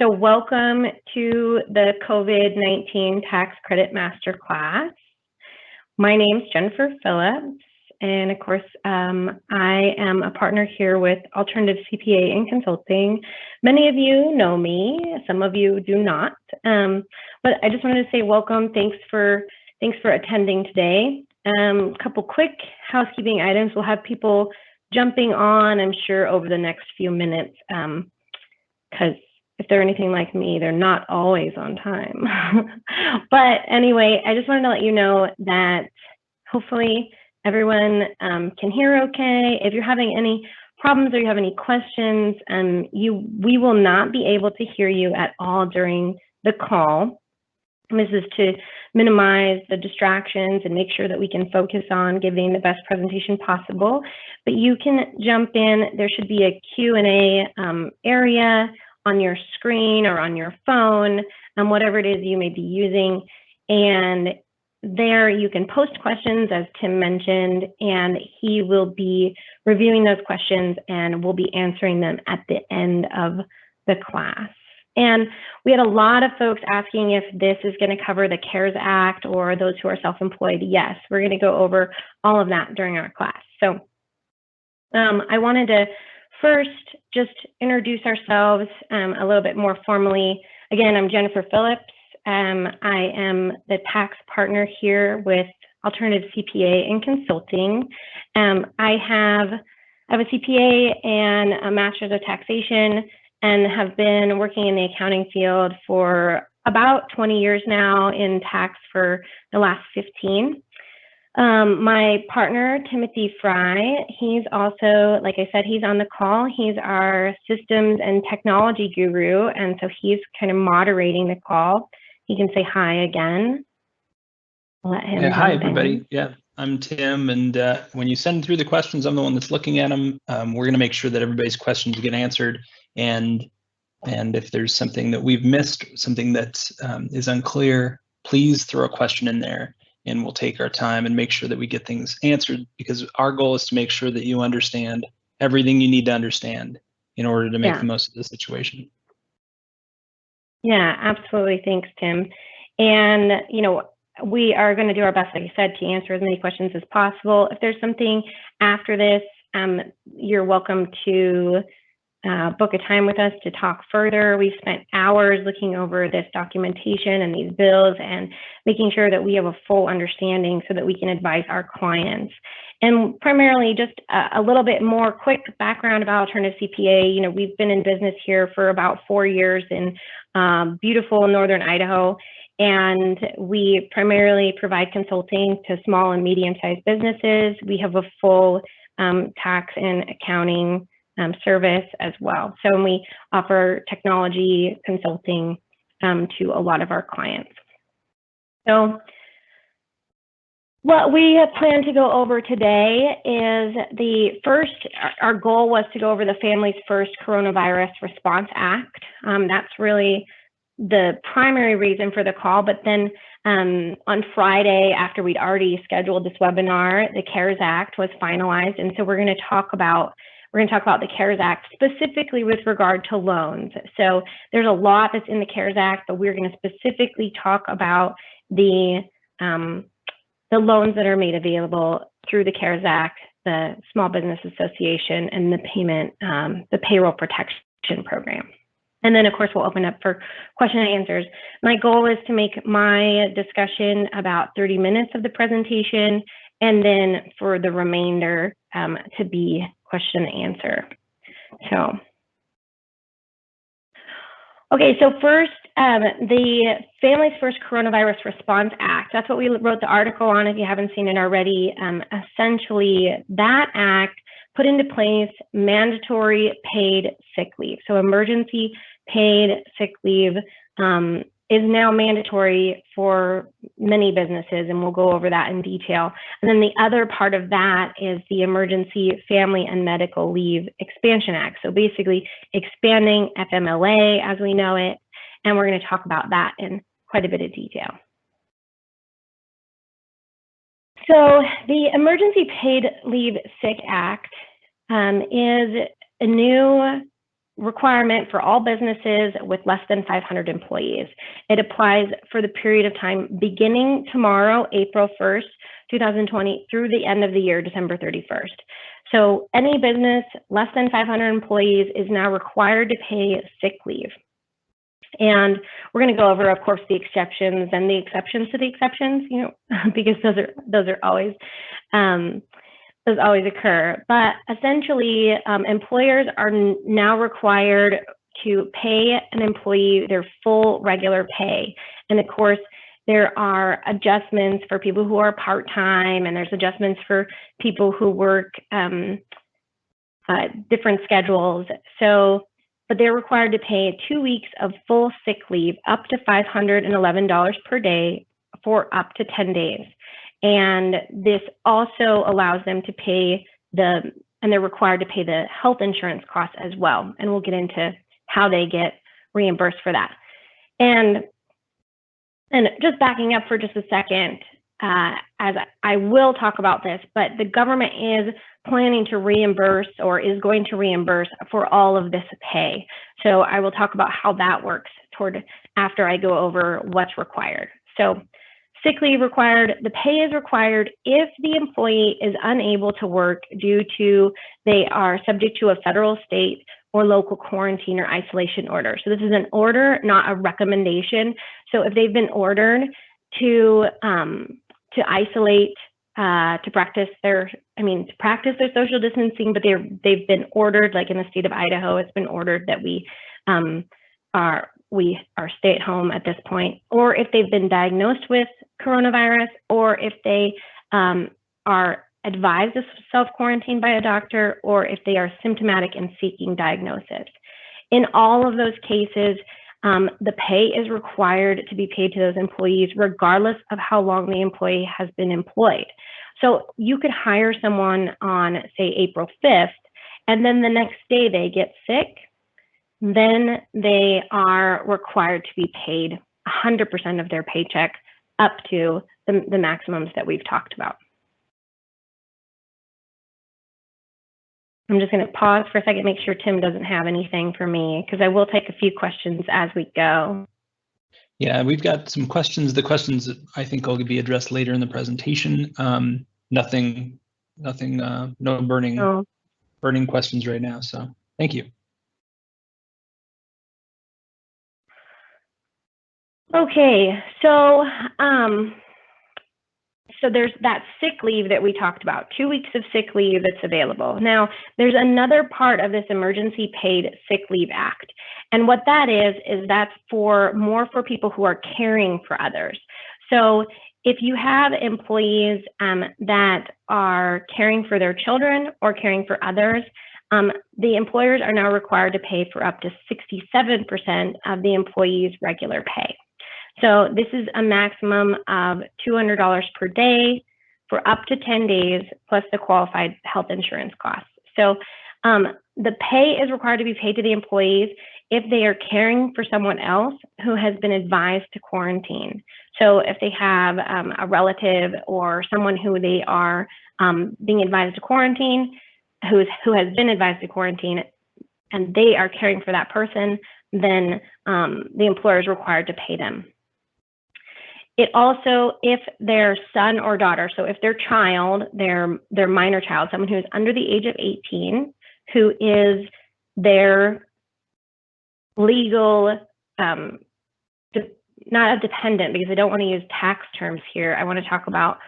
So welcome to the COVID-19 Tax Credit Masterclass. My name is Jennifer Phillips, and of course, um, I am a partner here with Alternative CPA and Consulting. Many of you know me, some of you do not, um, but I just wanted to say welcome. Thanks for thanks for attending today. A um, couple quick housekeeping items. We'll have people jumping on, I'm sure, over the next few minutes because um, if they're anything like me, they're not always on time. but anyway, I just wanted to let you know that hopefully everyone um, can hear okay. If you're having any problems or you have any questions, um, you we will not be able to hear you at all during the call. This is to minimize the distractions and make sure that we can focus on giving the best presentation possible. But you can jump in. There should be a Q&A um, area on your screen or on your phone, um, whatever it is you may be using. And there you can post questions, as Tim mentioned, and he will be reviewing those questions and we'll be answering them at the end of the class. And we had a lot of folks asking if this is going to cover the CARES Act or those who are self-employed. Yes, we're going to go over all of that during our class. So um, I wanted to first just introduce ourselves um, a little bit more formally. Again, I'm Jennifer Phillips. Um, I am the tax partner here with Alternative CPA and Consulting. Um, I have I have a CPA and a Master's of Taxation and have been working in the accounting field for about 20 years now in tax for the last 15. Um, my partner, Timothy Fry, he's also, like I said, he's on the call. He's our systems and technology guru. And so he's kind of moderating the call. He can say hi again. let him yeah, hi, everybody. In. Yeah, I'm Tim. And uh, when you send through the questions, I'm the one that's looking at them. Um, we're going to make sure that everybody's questions get answered. And and if there's something that we've missed, something that um, is unclear, please throw a question in there and we'll take our time and make sure that we get things answered because our goal is to make sure that you understand everything you need to understand in order to make yeah. the most of the situation. Yeah, absolutely. Thanks, Tim. And, you know, we are going to do our best, like I said, to answer as many questions as possible. If there's something after this, um, you're welcome to uh, book a time with us to talk further. We've spent hours looking over this documentation and these bills and making sure that we have a full understanding so that we can advise our clients. And primarily just a, a little bit more quick background about Alternative CPA. You know, we've been in business here for about four years in um, beautiful Northern Idaho. And we primarily provide consulting to small and medium sized businesses. We have a full um, tax and accounting um, service as well. So we offer technology consulting um, to a lot of our clients. So what we plan to go over today is the first, our goal was to go over the Families First Coronavirus Response Act. Um, that's really the primary reason for the call, but then um, on Friday, after we'd already scheduled this webinar, the CARES Act was finalized. And so we're gonna talk about we're going to talk about the CARES Act specifically with regard to loans. So there's a lot that's in the CARES Act, but we're going to specifically talk about the um, the loans that are made available through the CARES Act, the Small Business Association, and the payment, um, the payroll protection program. And then, of course, we'll open up for question and answers. My goal is to make my discussion about 30 minutes of the presentation, and then for the remainder um, to be question and answer. So, okay, so first, um, the Families First Coronavirus Response Act. That's what we wrote the article on if you haven't seen it already. Um, essentially, that act put into place mandatory paid sick leave. So emergency paid sick leave um, is now mandatory for many businesses, and we'll go over that in detail. And then the other part of that is the Emergency Family and Medical Leave Expansion Act. So basically expanding FMLA as we know it, and we're going to talk about that in quite a bit of detail. So the Emergency Paid Leave Sick Act um, is a new requirement for all businesses with less than 500 employees. It applies for the period of time beginning tomorrow, April 1st, 2020 through the end of the year, December 31st. So any business less than 500 employees is now required to pay sick leave. And we're going to go over, of course, the exceptions and the exceptions to the exceptions, you know, because those are those are always um, those always occur. But essentially, um, employers are now required to pay an employee their full regular pay. And of course, there are adjustments for people who are part-time and there's adjustments for people who work um, uh, different schedules. So, but they're required to pay two weeks of full sick leave up to $511 per day for up to 10 days. And this also allows them to pay the, and they're required to pay the health insurance costs as well. And we'll get into how they get reimbursed for that. And and just backing up for just a second, uh, as I will talk about this, but the government is planning to reimburse or is going to reimburse for all of this pay. So I will talk about how that works toward after I go over what's required. So sick leave required, the pay is required if the employee is unable to work due to they are subject to a federal, state, or local quarantine or isolation order. So this is an order, not a recommendation. So if they've been ordered to um, to isolate, uh, to practice their, I mean, to practice their social distancing, but they're they've been ordered, like in the state of Idaho, it's been ordered that we um, are we are stay at home at this point, or if they've been diagnosed with coronavirus, or if they um, are advised to self-quarantine by a doctor or if they are symptomatic and seeking diagnosis. In all of those cases, um, the pay is required to be paid to those employees regardless of how long the employee has been employed. So you could hire someone on, say, April 5th, and then the next day they get sick, then they are required to be paid 100% of their paycheck up to the, the maximums that we've talked about. I'm just going to pause for a second, make sure Tim doesn't have anything for me, because I will take a few questions as we go. Yeah, we've got some questions. The questions I think will be addressed later in the presentation. Um, nothing, nothing, uh, no burning, oh. burning questions right now. So thank you. Okay, so um, so there's that sick leave that we talked about, two weeks of sick leave that's available. Now, there's another part of this Emergency Paid Sick Leave Act. And what that is, is that's for more for people who are caring for others. So if you have employees um, that are caring for their children or caring for others, um, the employers are now required to pay for up to 67% of the employee's regular pay. So this is a maximum of $200 per day for up to 10 days, plus the qualified health insurance costs. So um, the pay is required to be paid to the employees if they are caring for someone else who has been advised to quarantine. So if they have um, a relative or someone who they are um, being advised to quarantine, who's, who has been advised to quarantine, and they are caring for that person, then um, the employer is required to pay them. It also, if their son or daughter, so if their child, their their minor child, someone who is under the age of 18, who is their legal, um, not a dependent, because I don't want to use tax terms here. I want to talk about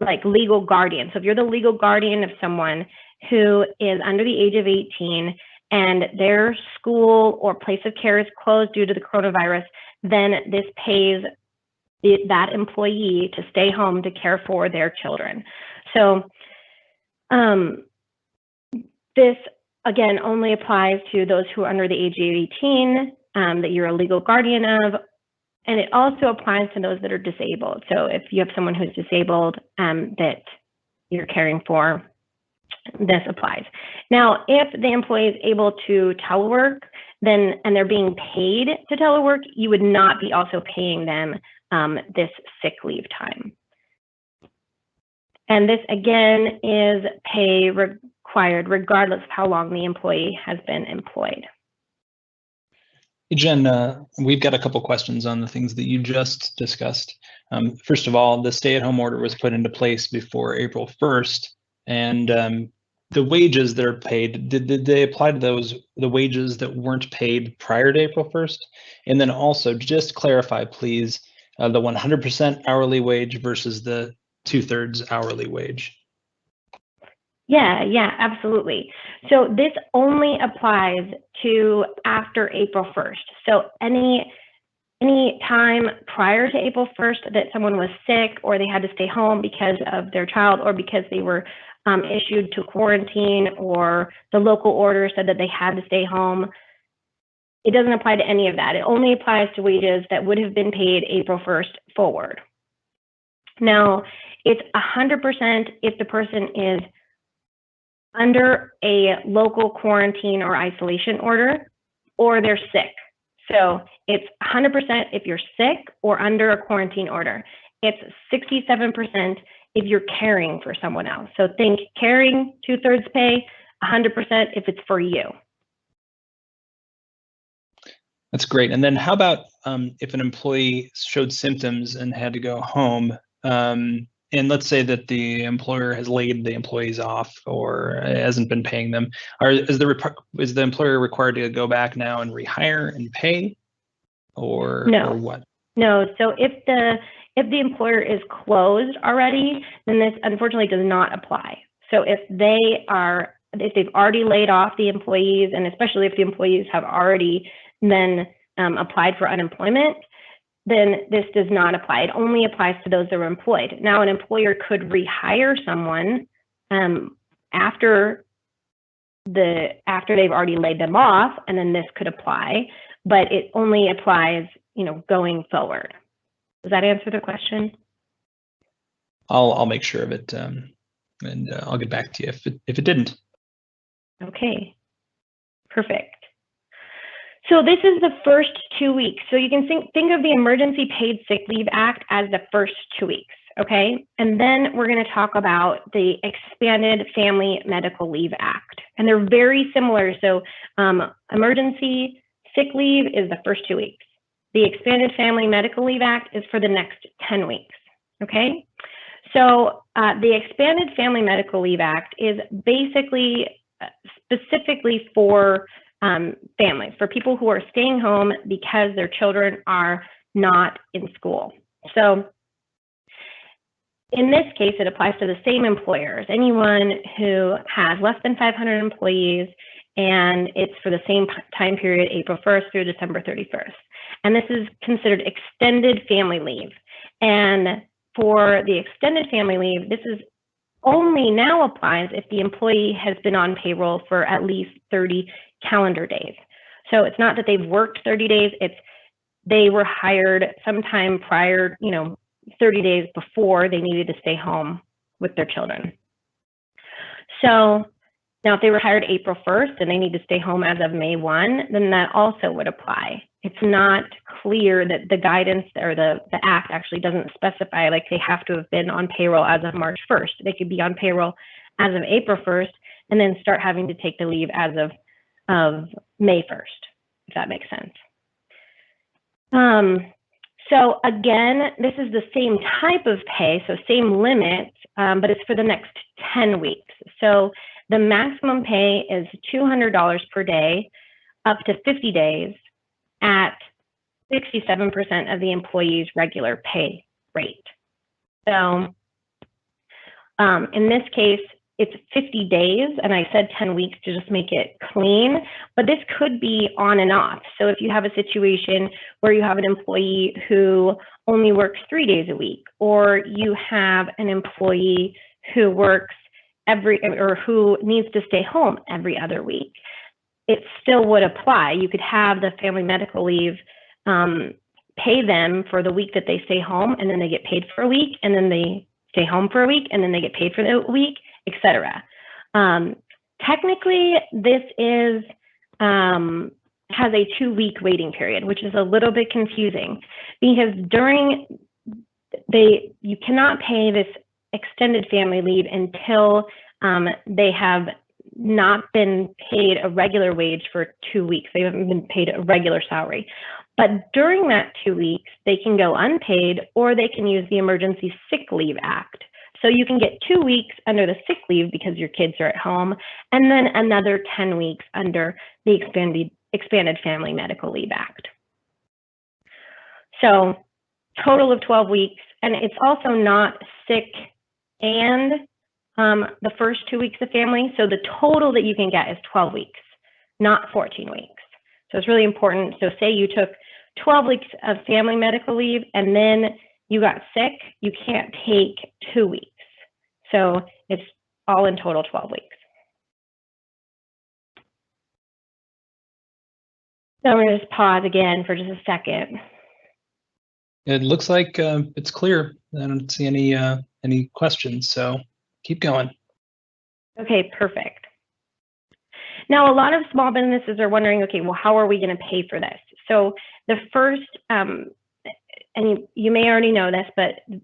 like legal guardian. So if you're the legal guardian of someone who is under the age of 18 and their school or place of care is closed due to the coronavirus, then this pays that employee to stay home to care for their children. So um, this, again, only applies to those who are under the age of 18, um, that you're a legal guardian of, and it also applies to those that are disabled. So if you have someone who's disabled um, that you're caring for, this applies. Now, if the employee is able to telework, then and they're being paid to telework, you would not be also paying them um, this sick leave time. And this again is pay required regardless of how long the employee has been employed. Jen, uh, we've got a couple questions on the things that you just discussed. Um, first of all, the stay-at-home order was put into place before April 1st, and um, the wages that are paid, did, did they apply to those the wages that weren't paid prior to April 1st? And then also, just clarify, please, uh, the 100% hourly wage versus the two-thirds hourly wage. Yeah, yeah, absolutely. So this only applies to after April 1st. So any any time prior to April 1st that someone was sick or they had to stay home because of their child or because they were um, issued to quarantine or the local order said that they had to stay home, it doesn't apply to any of that. It only applies to wages that would have been paid April 1st forward. Now, it's 100% if the person is under a local quarantine or isolation order or they're sick. So it's 100% if you're sick or under a quarantine order. It's 67% if you're caring for someone else. So think caring, two thirds pay, 100% if it's for you. That's great. And then how about um, if an employee showed symptoms and had to go home? Um, and let's say that the employer has laid the employees off or hasn't been paying them are is the is the employer required to go back now and rehire and pay or no or what no so if the if the employer is closed already then this unfortunately does not apply so if they are if they've already laid off the employees and especially if the employees have already then um, applied for unemployment then this does not apply. It only applies to those that are employed. Now, an employer could rehire someone um, after the after they've already laid them off, and then this could apply, but it only applies, you know, going forward. Does that answer the question? I'll I'll make sure of it, um, and uh, I'll get back to you if it if it didn't. Okay, perfect. So this is the first two weeks. So you can think, think of the Emergency Paid Sick Leave Act as the first two weeks, okay? And then we're gonna talk about the Expanded Family Medical Leave Act. And they're very similar. So um, emergency sick leave is the first two weeks. The Expanded Family Medical Leave Act is for the next 10 weeks, okay? So uh, the Expanded Family Medical Leave Act is basically uh, specifically for um, families, for people who are staying home because their children are not in school. So in this case, it applies to the same employers, anyone who has less than 500 employees, and it's for the same time period, April 1st through December 31st. And this is considered extended family leave. And for the extended family leave, this is only now applies if the employee has been on payroll for at least 30 calendar days. So it's not that they've worked 30 days, it's they were hired sometime prior, you know, 30 days before they needed to stay home with their children. So now if they were hired April 1st and they need to stay home as of May 1, then that also would apply. It's not clear that the guidance or the, the act actually doesn't specify like they have to have been on payroll as of March 1st. They could be on payroll as of April 1st and then start having to take the leave as of of May 1st, if that makes sense. Um, so again, this is the same type of pay, so same limit, um, but it's for the next 10 weeks. So the maximum pay is $200 per day up to 50 days at 67% of the employee's regular pay rate. So um, in this case, it's 50 days and I said 10 weeks to just make it clean, but this could be on and off. So if you have a situation where you have an employee who only works three days a week, or you have an employee who works every, or who needs to stay home every other week, it still would apply. You could have the family medical leave um, pay them for the week that they stay home and then they get paid for a week and then they stay home for a week and then they get paid for the week etc. Um, technically, this is um, has a two-week waiting period, which is a little bit confusing because during they you cannot pay this extended family leave until um, they have not been paid a regular wage for two weeks. They haven't been paid a regular salary. But during that two weeks, they can go unpaid or they can use the Emergency Sick Leave Act. So you can get two weeks under the sick leave because your kids are at home, and then another 10 weeks under the expanded, expanded Family Medical Leave Act. So total of 12 weeks, and it's also not sick and um, the first two weeks of family. So the total that you can get is 12 weeks, not 14 weeks. So it's really important. So say you took 12 weeks of family medical leave and then you got sick, you can't take two weeks. So it's all in total 12 weeks. So I'm going to just pause again for just a second. It looks like uh, it's clear. I don't see any uh, any questions, so keep going. Okay, perfect. Now, a lot of small businesses are wondering, okay, well, how are we going to pay for this? So the first, um, and you, you, may already know this, but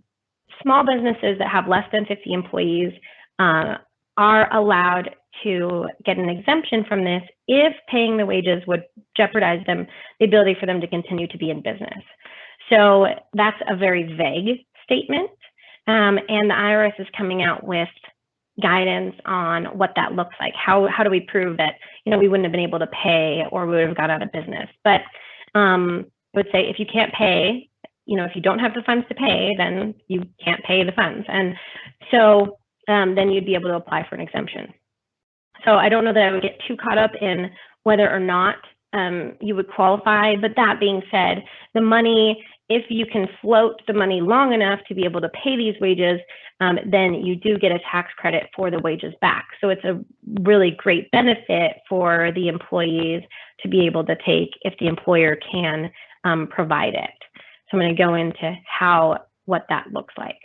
small businesses that have less than 50 employees uh, are allowed to get an exemption from this if paying the wages would jeopardize them, the ability for them to continue to be in business. So that's a very vague statement. Um, and the IRS is coming out with guidance on what that looks like. How, how do we prove that, you know, we wouldn't have been able to pay or we would have gone out of business? But um, I would say if you can't pay, you know, if you don't have the funds to pay, then you can't pay the funds. And so um, then you'd be able to apply for an exemption. So I don't know that I would get too caught up in whether or not um, you would qualify. But that being said, the money, if you can float the money long enough to be able to pay these wages, um, then you do get a tax credit for the wages back. So it's a really great benefit for the employees to be able to take if the employer can um, provide it. So I'm going to go into how what that looks like.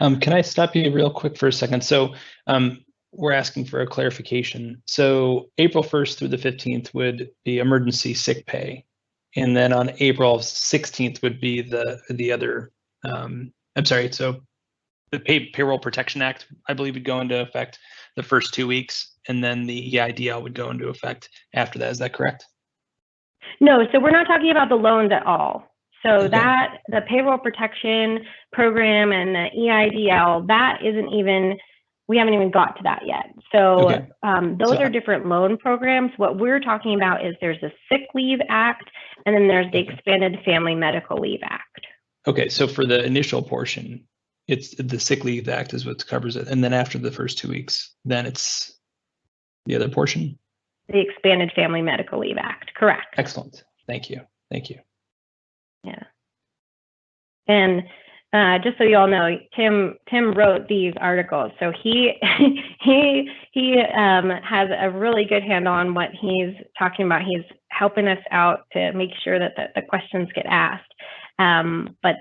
Um, can I stop you real quick for a second? So um, we're asking for a clarification. So April 1st through the 15th would be emergency sick pay. And then on April 16th would be the the other, um, I'm sorry, so the pay, Payroll Protection Act, I believe would go into effect the first two weeks, and then the EIDL would go into effect after that. Is that correct? No, so we're not talking about the loans at all. So okay. that the payroll protection program and the EIDL, that isn't even we haven't even got to that yet. So okay. um, those so, are different loan programs. What we're talking about is there's a sick leave act, and then there's the expanded family medical leave act. Okay, so for the initial portion, it's the sick leave act is what covers it, and then after the first two weeks, then it's the other portion. The expanded family medical leave act, correct? Excellent. Thank you. Thank you. Yeah. And uh, just so you all know, Tim Tim wrote these articles, so he he he um, has a really good handle on what he's talking about. He's helping us out to make sure that the, the questions get asked. Um, but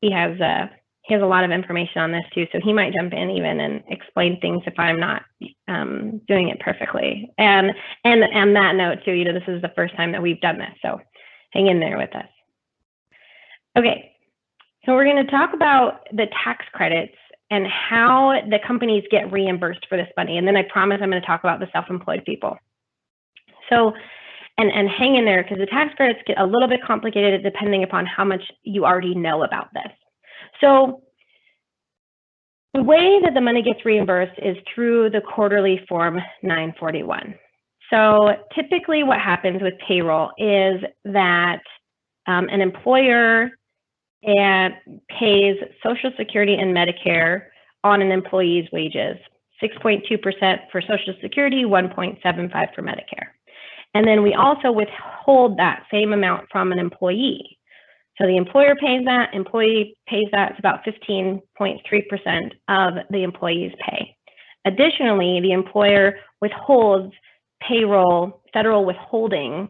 he has a uh, he has a lot of information on this too, so he might jump in even and explain things if I'm not um, doing it perfectly. And and and that note too, you know, this is the first time that we've done this, so hang in there with us. Okay, so we're going to talk about the tax credits and how the companies get reimbursed for this money. And then I promise I'm going to talk about the self-employed people. So, and, and hang in there because the tax credits get a little bit complicated depending upon how much you already know about this. So the way that the money gets reimbursed is through the quarterly form 941. So typically what happens with payroll is that um, an employer and pays Social Security and Medicare on an employee's wages, 6.2% for Social Security, 1.75 for Medicare. And then we also withhold that same amount from an employee. So the employer pays that, employee pays that, it's about 15.3% of the employee's pay. Additionally, the employer withholds payroll, federal withholding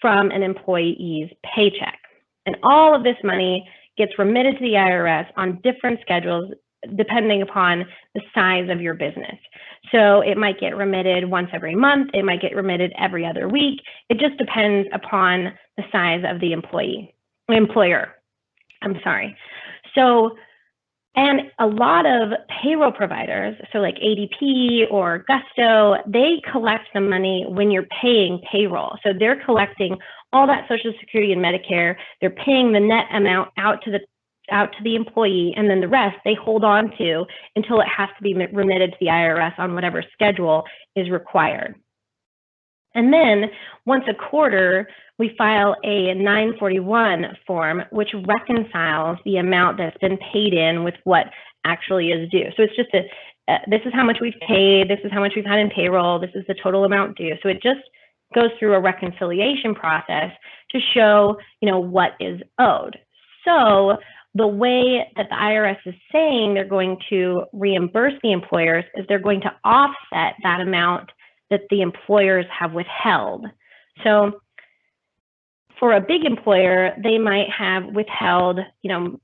from an employee's paycheck. And all of this money gets remitted to the IRS on different schedules depending upon the size of your business. So it might get remitted once every month, it might get remitted every other week. It just depends upon the size of the employee, employer. I'm sorry. So And a lot of payroll providers, so like ADP or Gusto, they collect the money when you're paying payroll. So they're collecting all that Social Security and Medicare. They're paying the net amount out to the out to the employee, and then the rest they hold on to until it has to be remitted to the IRS on whatever schedule is required. And then once a quarter, we file a 941 form, which reconciles the amount that's been paid in with what actually is due. So it's just a, uh, this is how much we've paid, this is how much we've had in payroll, this is the total amount due. So it just goes through a reconciliation process to show, you know, what is owed. So the way that the IRS is saying they're going to reimburse the employers is they're going to offset that amount that the employers have withheld. So for a big employer, they might have withheld, you know,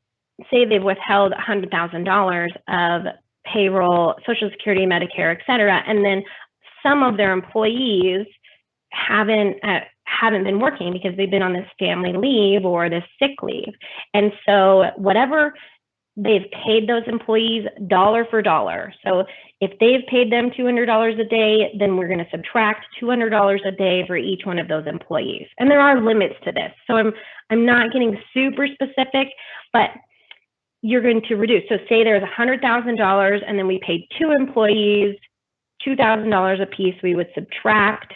say they've withheld $100,000 of payroll, Social Security, Medicare, et cetera, and then some of their employees haven't uh, haven't been working because they've been on this family leave or this sick leave. And so whatever they've paid those employees dollar for dollar. So if they've paid them $200 a day, then we're going to subtract $200 a day for each one of those employees. And there are limits to this. So I'm I'm not getting super specific, but you're going to reduce. So say there's $100,000 and then we paid two employees $2,000 a piece, we would subtract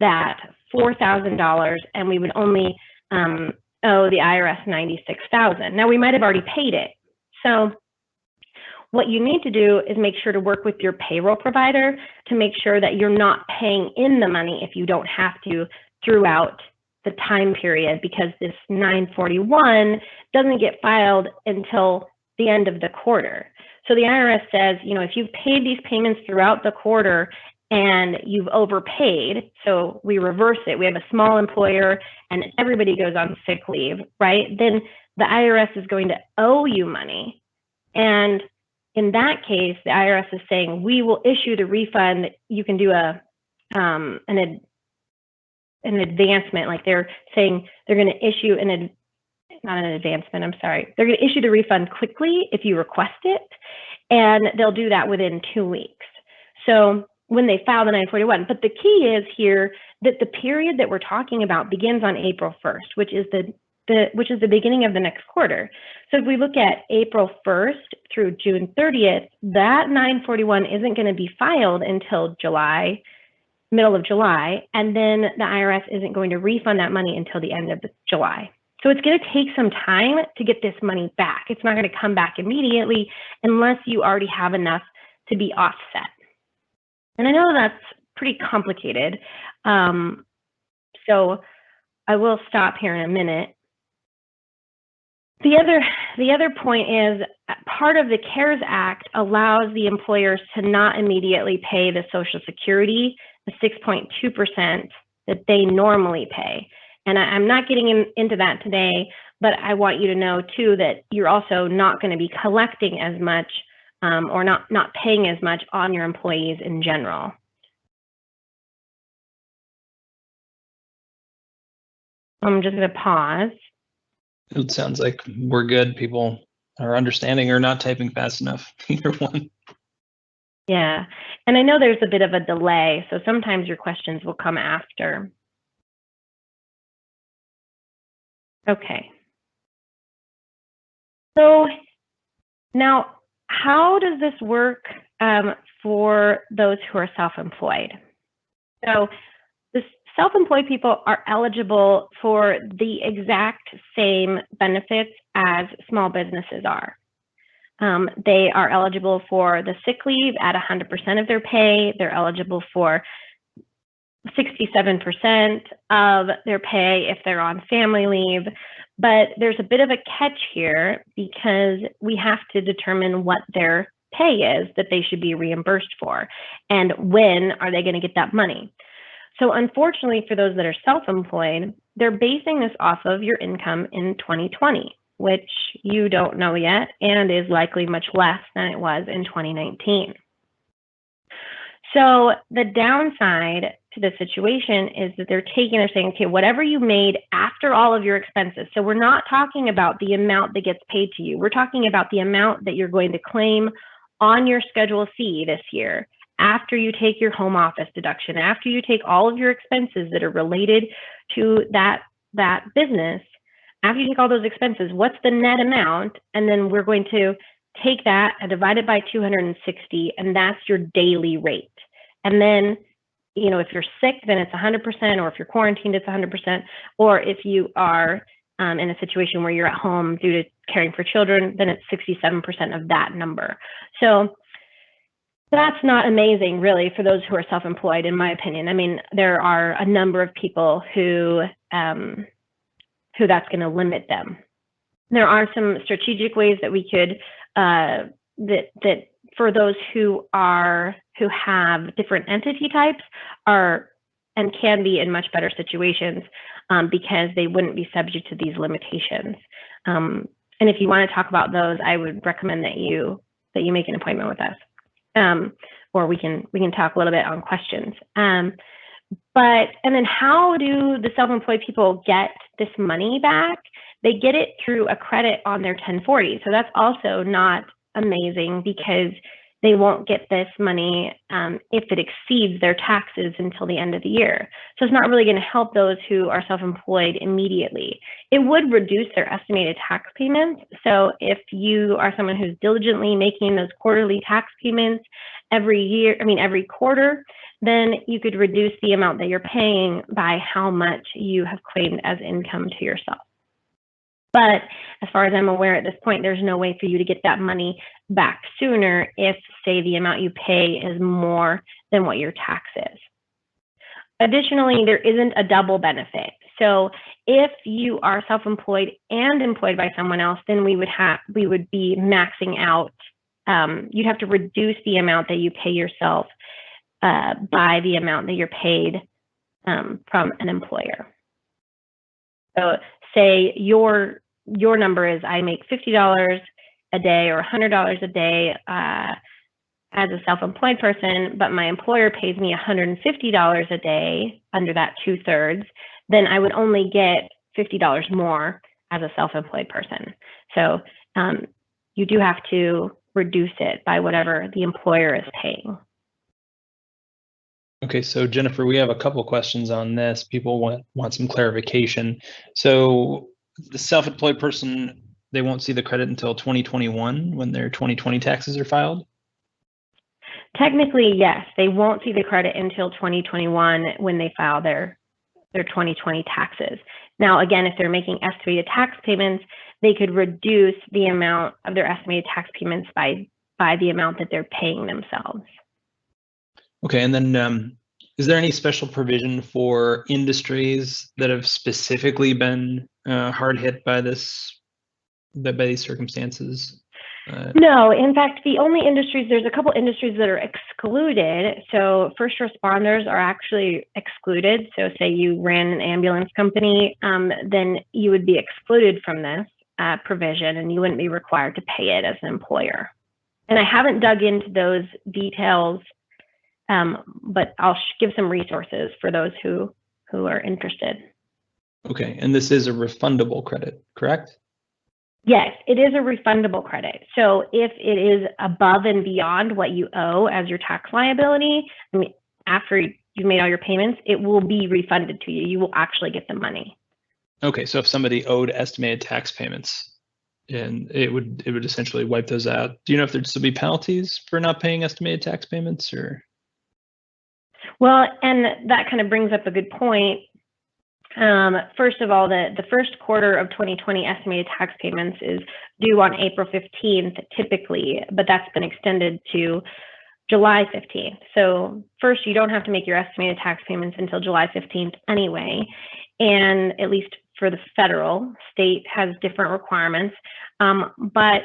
that $4,000 and we would only um, owe the IRS 96,000. Now we might have already paid it, so what you need to do is make sure to work with your payroll provider to make sure that you're not paying in the money if you don't have to throughout the time period because this 941 doesn't get filed until the end of the quarter. So the IRS says, you know, if you've paid these payments throughout the quarter and you've overpaid, so we reverse it, we have a small employer and everybody goes on sick leave, right? Then the IRS is going to owe you money. And in that case, the IRS is saying, we will issue the refund. You can do a um, an, ad, an advancement, like they're saying they're going to issue an ad, not an advancement, I'm sorry. They're going to issue the refund quickly if you request it, and they'll do that within two weeks. So when they file the 941. But the key is here that the period that we're talking about begins on April 1st, which is the the, which is the beginning of the next quarter. So if we look at April 1st through June 30th, that 941 isn't going to be filed until July, middle of July, and then the IRS isn't going to refund that money until the end of July. So it's going to take some time to get this money back. It's not going to come back immediately unless you already have enough to be offset. And I know that's pretty complicated. Um, so I will stop here in a minute the other, the other point is part of the CARES Act allows the employers to not immediately pay the Social Security, the 6.2% that they normally pay. And I, am not getting in, into that today, but I want you to know too that you're also not going to be collecting as much um, or not, not paying as much on your employees in general. I'm just going to pause. It sounds like we're good. People are understanding or not typing fast enough. Either one. Yeah. And I know there's a bit of a delay, so sometimes your questions will come after. Okay. So now, how does this work um, for those who are self-employed? So the self-employed people are eligible for the exact same benefits as small businesses are. Um, they are eligible for the sick leave at 100% of their pay. They're eligible for 67% of their pay if they're on family leave. But there's a bit of a catch here because we have to determine what their pay is that they should be reimbursed for and when are they going to get that money. So unfortunately for those that are self-employed, they're basing this off of your income in 2020, which you don't know yet and is likely much less than it was in 2019. So the downside to the situation is that they're taking, they're saying, okay, whatever you made after all of your expenses. So we're not talking about the amount that gets paid to you. We're talking about the amount that you're going to claim on your Schedule C this year after you take your home office deduction, after you take all of your expenses that are related to that, that business, after you take all those expenses, what's the net amount? And then we're going to take that and divide it by 260, and that's your daily rate. And then, you know, if you're sick, then it's 100%, or if you're quarantined, it's 100%, or if you are um, in a situation where you're at home due to caring for children, then it's 67% of that number. So that's not amazing, really, for those who are self-employed, in my opinion. I mean, there are a number of people who um, who that's going to limit them. There are some strategic ways that we could uh, that that for those who are who have different entity types are and can be in much better situations um, because they wouldn't be subject to these limitations. Um, and if you want to talk about those, I would recommend that you that you make an appointment with us, um, or we can we can talk a little bit on questions. Um, but and then how do the self-employed people get this money back? They get it through a credit on their 1040. So that's also not amazing because they won't get this money um, if it exceeds their taxes until the end of the year. So it's not really going to help those who are self-employed immediately. It would reduce their estimated tax payments. So if you are someone who's diligently making those quarterly tax payments every year, I mean, every quarter, then you could reduce the amount that you're paying by how much you have claimed as income to yourself. But as far as I'm aware at this point, there's no way for you to get that money back sooner if, say, the amount you pay is more than what your tax is. Additionally, there isn't a double benefit. So if you are self-employed and employed by someone else, then we would have we would be maxing out. Um, you'd have to reduce the amount that you pay yourself uh, by the amount that you're paid um, from an employer. So say your your number is I make $50 a day or $100 a day uh, as a self-employed person, but my employer pays me $150 a day under that two thirds, then I would only get $50 more as a self-employed person. So um, you do have to reduce it by whatever the employer is paying. Okay, so Jennifer, we have a couple questions on this. People want want some clarification. So the self-employed person, they won't see the credit until 2021 when their 2020 taxes are filed? Technically, yes. They won't see the credit until 2021 when they file their their 2020 taxes. Now, again, if they're making estimated tax payments, they could reduce the amount of their estimated tax payments by by the amount that they're paying themselves. Okay, and then um, is there any special provision for industries that have specifically been uh, hard hit by this, by these circumstances? Uh, no, in fact, the only industries, there's a couple industries that are excluded. So first responders are actually excluded. So say you ran an ambulance company, um, then you would be excluded from this uh, provision and you wouldn't be required to pay it as an employer. And I haven't dug into those details um, but I'll give some resources for those who who are interested. Okay, and this is a refundable credit, correct? Yes, it is a refundable credit. So if it is above and beyond what you owe as your tax liability, I mean, after you've made all your payments, it will be refunded to you. You will actually get the money. Okay, so if somebody owed estimated tax payments, and it would it would essentially wipe those out. Do you know if there'd still be penalties for not paying estimated tax payments, or? Well, and that kind of brings up a good point. Um, first of all, the, the first quarter of 2020 estimated tax payments is due on April 15th typically, but that's been extended to July 15th. So first, you don't have to make your estimated tax payments until July 15th anyway. And at least for the federal, state has different requirements. Um, but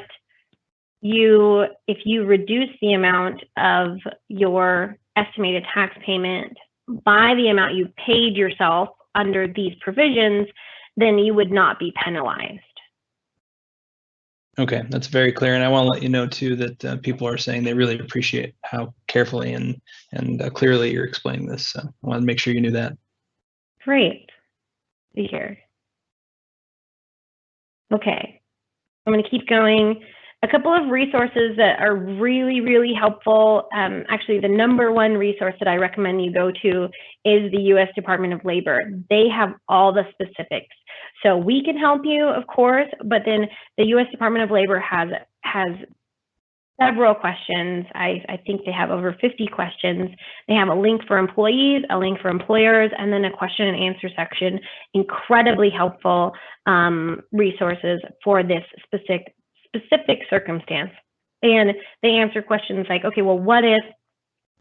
you, if you reduce the amount of your estimated tax payment by the amount you paid yourself under these provisions, then you would not be penalized. Okay, that's very clear. And I want to let you know too that uh, people are saying they really appreciate how carefully and and uh, clearly you're explaining this. So I want to make sure you knew that. Great. Be here. Okay, I'm going to keep going. A couple of resources that are really, really helpful. Um, actually, the number one resource that I recommend you go to is the US Department of Labor. They have all the specifics. So we can help you, of course, but then the US Department of Labor has has several questions. I, I think they have over 50 questions. They have a link for employees, a link for employers, and then a question and answer section. Incredibly helpful um, resources for this specific specific circumstance. And they answer questions like, okay, well, what if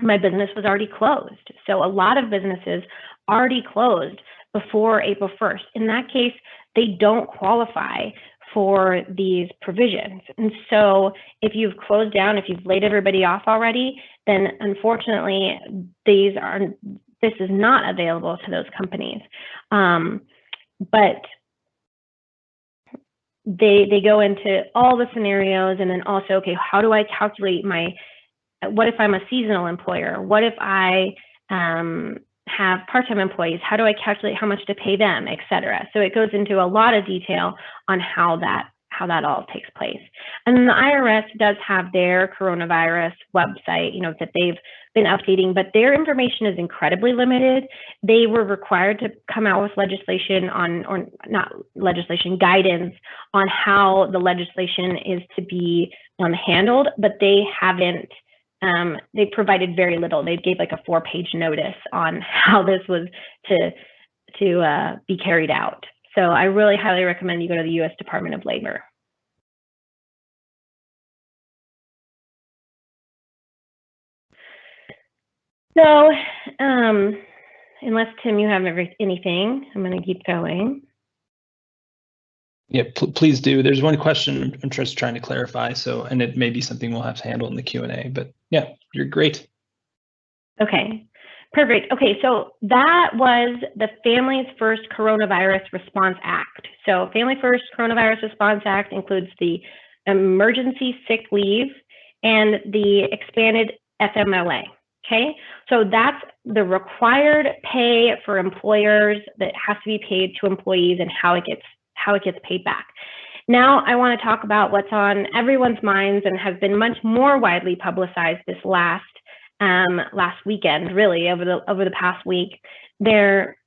my business was already closed? So a lot of businesses already closed before April 1st. In that case, they don't qualify for these provisions. And so if you've closed down, if you've laid everybody off already, then unfortunately, these are this is not available to those companies. Um, but they they go into all the scenarios and then also okay how do i calculate my what if i'm a seasonal employer? What if i um, have part-time employees? How do i calculate how much to pay them etc so it goes into a lot of detail on how that how that all takes place and the irs does have their coronavirus website you know that they've been updating, but their information is incredibly limited. They were required to come out with legislation on, or not legislation, guidance on how the legislation is to be um, handled, but they haven't. Um, they provided very little. They gave like a four-page notice on how this was to to uh, be carried out. So I really highly recommend you go to the U.S. Department of Labor. So, um, unless Tim, you have every, anything, I'm going to keep going. Yeah, pl please do. There's one question I'm just trying to clarify. So, and it may be something we'll have to handle in the Q and A. But yeah, you're great. Okay, perfect. Okay, so that was the Families First Coronavirus Response Act. So, Family First Coronavirus Response Act includes the emergency sick leave and the expanded FMLA. Okay, so that's the required pay for employers that has to be paid to employees and how it gets how it gets paid back. Now I want to talk about what's on everyone's minds and has been much more widely publicized this last um, last weekend, really over the over the past week. They're,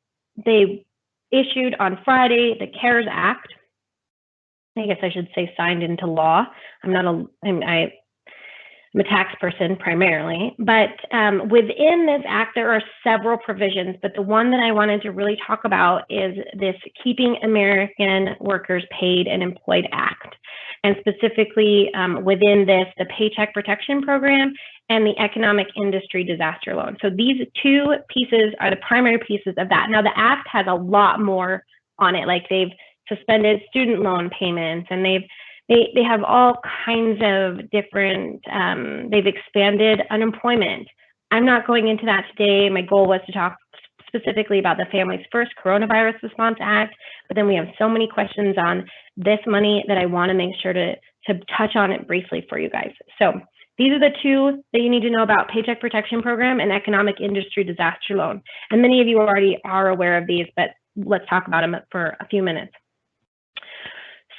they issued on Friday the CARES Act. I guess I should say signed into law. I'm not a I'm, I I'm a tax person primarily, but um, within this act, there are several provisions, but the one that I wanted to really talk about is this Keeping American Workers Paid and Employed Act. And specifically um, within this, the Paycheck Protection Program and the Economic Industry Disaster Loan. So these two pieces are the primary pieces of that. Now the act has a lot more on it, like they've suspended student loan payments and they've they, they have all kinds of different, um, they've expanded unemployment. I'm not going into that today. My goal was to talk specifically about the Families First Coronavirus Response Act, but then we have so many questions on this money that I want to make sure to, to touch on it briefly for you guys. So these are the two that you need to know about Paycheck Protection Program and Economic Industry Disaster Loan. And many of you already are aware of these, but let's talk about them for a few minutes.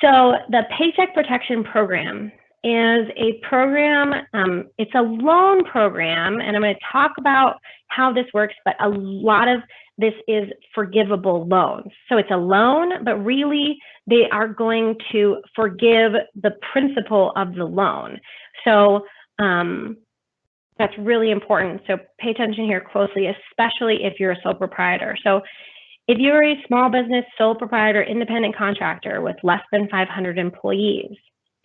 So the Paycheck Protection Program is a program, um, it's a loan program, and I'm going to talk about how this works, but a lot of this is forgivable loans. So it's a loan, but really they are going to forgive the principal of the loan. So um, that's really important. So pay attention here closely, especially if you're a sole proprietor. So if you're a small business, sole proprietor, independent contractor with less than 500 employees,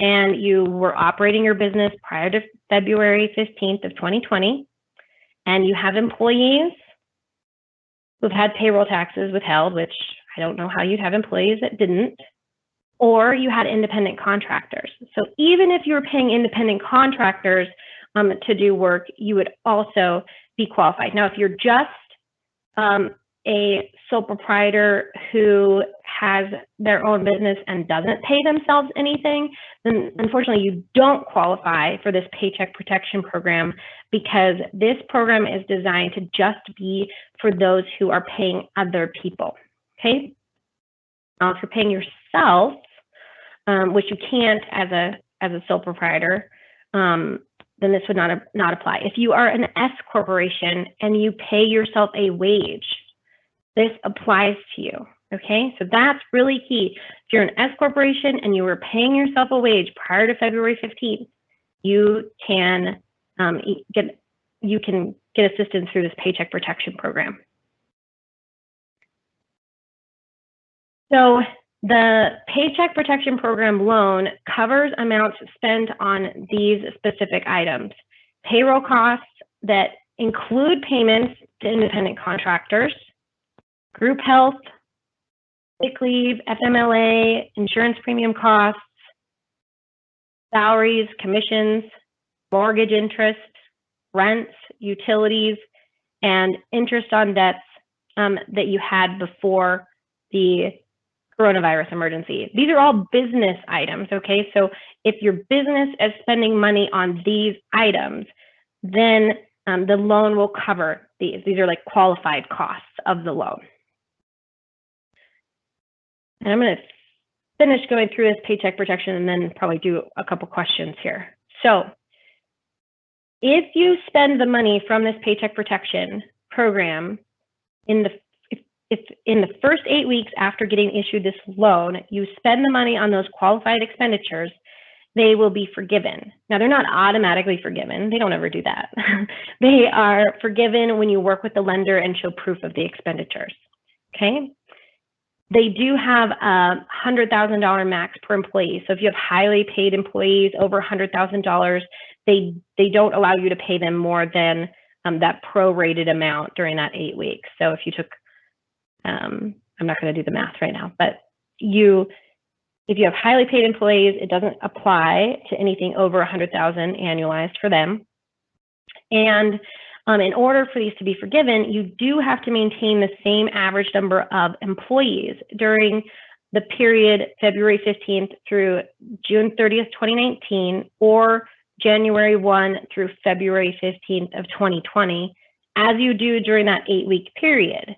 and you were operating your business prior to February 15th of 2020, and you have employees who've had payroll taxes withheld, which I don't know how you'd have employees that didn't, or you had independent contractors. So even if you were paying independent contractors um, to do work, you would also be qualified. Now, if you're just um, a sole proprietor who has their own business and doesn't pay themselves anything, then unfortunately you don't qualify for this paycheck protection program because this program is designed to just be for those who are paying other people. Okay. Now, if you're paying yourself, um, which you can't as a as a sole proprietor, um, then this would not not apply. If you are an S corporation and you pay yourself a wage, this applies to you. Okay, so that's really key. If you're an S corporation and you were paying yourself a wage prior to February 15th, you can um, get you can get assistance through this paycheck protection program. So the Paycheck Protection Program loan covers amounts spent on these specific items. Payroll costs that include payments to independent contractors, group health, sick leave, FMLA, insurance premium costs, salaries, commissions, mortgage interest, rents, utilities, and interest on debts um, that you had before the coronavirus emergency. These are all business items, okay? So if your business is spending money on these items, then um, the loan will cover these. These are like qualified costs of the loan. And I'm going to finish going through this paycheck protection and then probably do a couple questions here. So if you spend the money from this paycheck protection program in the if, if in the first eight weeks after getting issued this loan, you spend the money on those qualified expenditures, they will be forgiven. Now, they're not automatically forgiven. They don't ever do that. they are forgiven when you work with the lender and show proof of the expenditures. Okay. They do have a $100,000 max per employee. So if you have highly paid employees over $100,000, they they don't allow you to pay them more than um, that prorated amount during that eight weeks. So if you took, um, I'm not going to do the math right now, but you, if you have highly paid employees, it doesn't apply to anything over 100,000 annualized for them. And um, in order for these to be forgiven, you do have to maintain the same average number of employees during the period February 15th through June 30th, 2019, or January 1 through February 15th of 2020, as you do during that eight week period.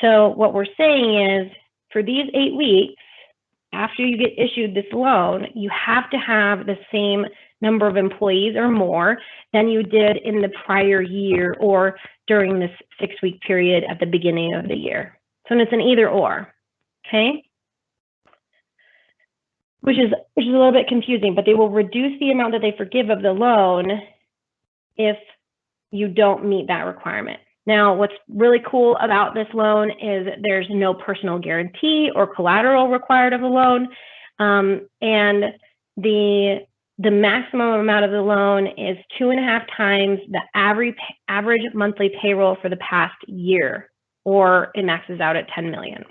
So what we're saying is for these eight weeks, after you get issued this loan, you have to have the same number of employees or more than you did in the prior year or during this six week period at the beginning of the year. So it's an either or, okay? which is which is a little bit confusing, but they will reduce the amount that they forgive of the loan if you don't meet that requirement. Now, what's really cool about this loan is there's no personal guarantee or collateral required of the loan, um, and the the maximum amount of the loan is two and a half times the average average monthly payroll for the past year, or it maxes out at 10 million.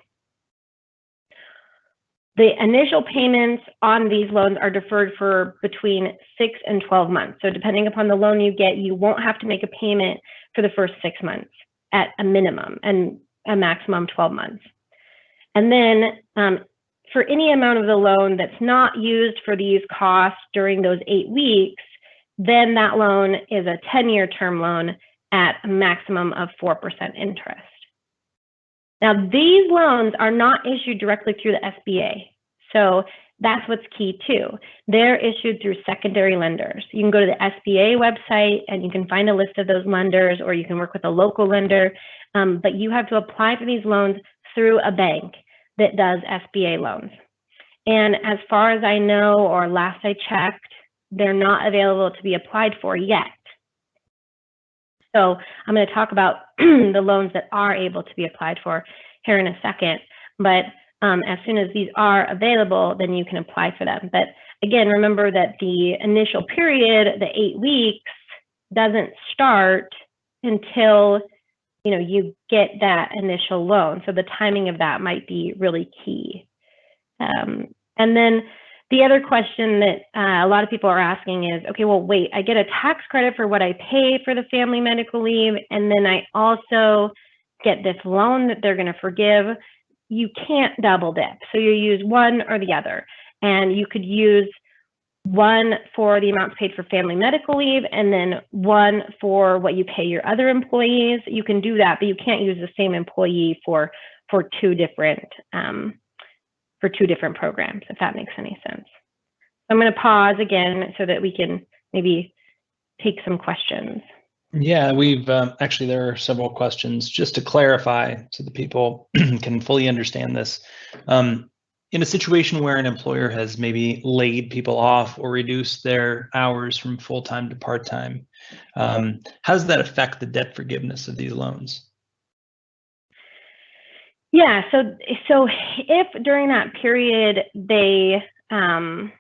The initial payments on these loans are deferred for between six and 12 months. So depending upon the loan you get, you won't have to make a payment for the first six months at a minimum and a maximum 12 months. And then um, for any amount of the loan that's not used for these costs during those eight weeks, then that loan is a 10-year term loan at a maximum of 4% interest. Now, these loans are not issued directly through the SBA. So that's what's key too. They're issued through secondary lenders. You can go to the SBA website and you can find a list of those lenders or you can work with a local lender, um, but you have to apply for these loans through a bank that does SBA loans. And as far as I know, or last I checked, they're not available to be applied for yet. So I'm going to talk about the loans that are able to be applied for here in a second. But um, as soon as these are available, then you can apply for them. But again, remember that the initial period, the eight weeks, doesn't start until you know you get that initial loan. So the timing of that might be really key. Um, and then the other question that uh, a lot of people are asking is, okay, well, wait, I get a tax credit for what I pay for the family medical leave, and then I also get this loan that they're going to forgive. You can't double dip. So you use one or the other. And you could use one for the amounts paid for family medical leave and then one for what you pay your other employees. You can do that, but you can't use the same employee for for two different um, for two different programs, if that makes any sense. I'm going to pause again so that we can maybe take some questions. Yeah, we've um, actually, there are several questions just to clarify so the people can fully understand this. Um, in a situation where an employer has maybe laid people off or reduced their hours from full-time to part-time, um, how does that affect the debt forgiveness of these loans? Yeah, so so if during that period they um,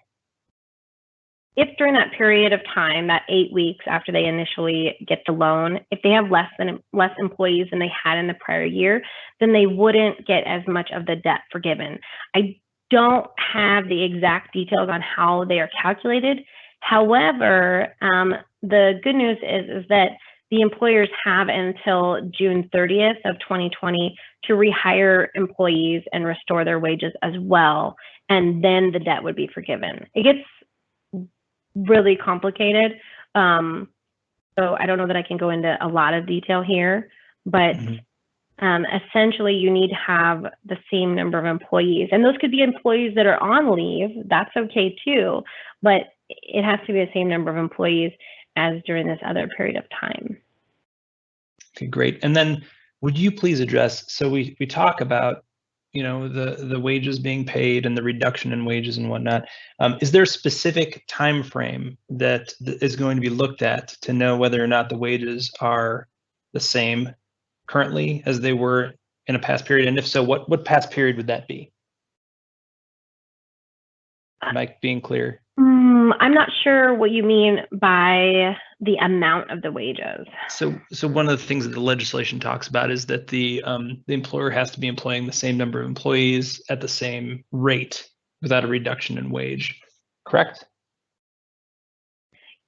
if during that period of time, that eight weeks after they initially get the loan, if they have less than less employees than they had in the prior year, then they wouldn't get as much of the debt forgiven. I don't have the exact details on how they are calculated. However, um, the good news is, is that the employers have until June 30th of 2020 to rehire employees and restore their wages as well. And then the debt would be forgiven. It gets really complicated. Um, so I don't know that I can go into a lot of detail here, but mm -hmm um, essentially you need to have the same number of employees. And those could be employees that are on leave, that's okay too, but it has to be the same number of employees as during this other period of time. Okay, great. And then would you please address, so we, we talk about you know the the wages being paid and the reduction in wages and whatnot um, is there a specific time frame that is going to be looked at to know whether or not the wages are the same currently as they were in a past period? And if so, what, what past period would that be? Am I being clear? Mm, I'm not sure what you mean by the amount of the wages. So, so one of the things that the legislation talks about is that the um, the employer has to be employing the same number of employees at the same rate without a reduction in wage. Correct?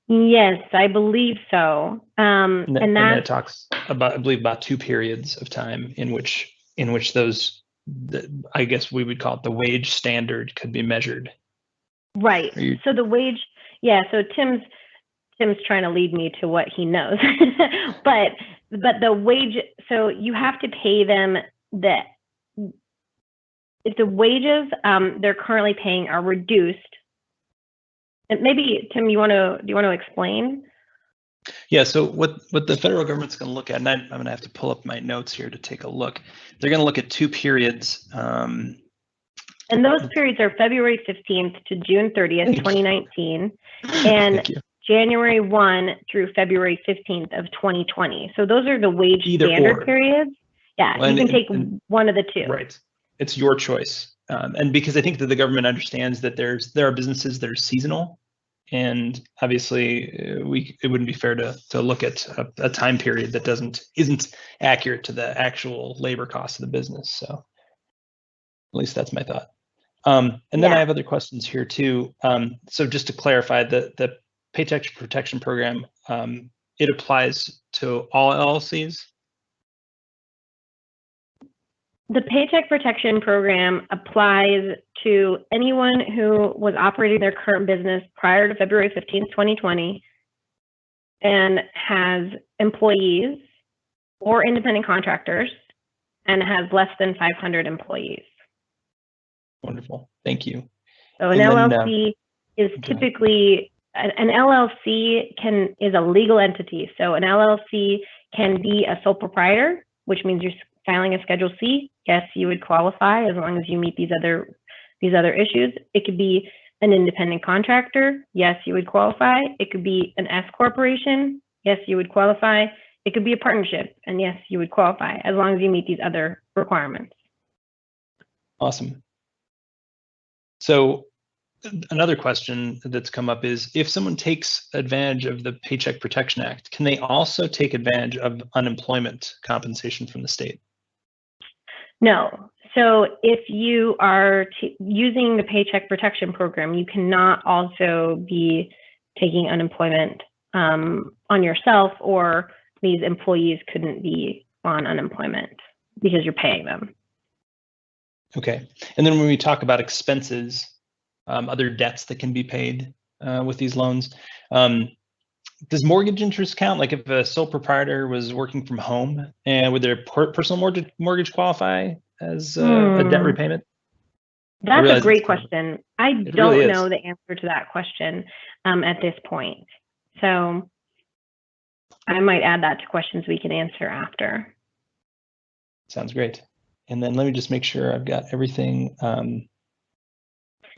Yes, I believe so. Um, and, and that talks about, I believe, about two periods of time in which in which those, the, I guess we would call it the wage standard, could be measured. Right. You... So the wage, yeah. So Tim's Tim's trying to lead me to what he knows, but but the wage. So you have to pay them the if the wages um, they're currently paying are reduced and maybe Tim, you want to do you want to explain? Yeah. So what what the federal government's going to look at, and I, am going to have to pull up my notes here to take a look. They're going to look at two periods. Um, and those periods are February 15th to June 30th, 2019, and January 1 through February 15th of 2020. So those are the wage Either standard or. periods. Yeah, well, you can take one of the two. Right. It's your choice um, and because I think that the government understands that there's there are businesses that are seasonal, and obviously uh, we it wouldn't be fair to to look at a, a, time period that doesn't isn't accurate to the actual labor cost of the business. So at least that's my thought. Um, and then yeah. I have other questions here too. Um, so just to clarify, the the Paycheck Protection Program um, it applies to all LLCs. The Paycheck Protection Program applies to anyone who was operating their current business prior to February 15th, 2020, and has employees or independent contractors and has less than 500 employees. Wonderful. Thank you. So an and LLC then, uh, is typically an LLC can is a legal entity. So an LLC can be a sole proprietor, which means you're filing a Schedule C yes, you would qualify as long as you meet these other these other issues. It could be an independent contractor. Yes, you would qualify. It could be an S corporation. Yes, you would qualify. It could be a partnership, and yes, you would qualify as long as you meet these other requirements. Awesome. So another question that's come up is if someone takes advantage of the Paycheck Protection Act, can they also take advantage of unemployment compensation from the state? No. So if you are using the Paycheck Protection Program, you cannot also be taking unemployment um, on yourself, or these employees couldn't be on unemployment because you're paying them. Okay. And then when we talk about expenses, um, other debts that can be paid uh, with these loans, um, does mortgage interest count? Like if a sole proprietor was working from home, and would their personal mortgage mortgage qualify as uh, a debt hmm. repayment? That's a great question. I don't really know the answer to that question um, at this point. So I might add that to questions we can answer after. Sounds great. And then let me just make sure I've got everything. Um,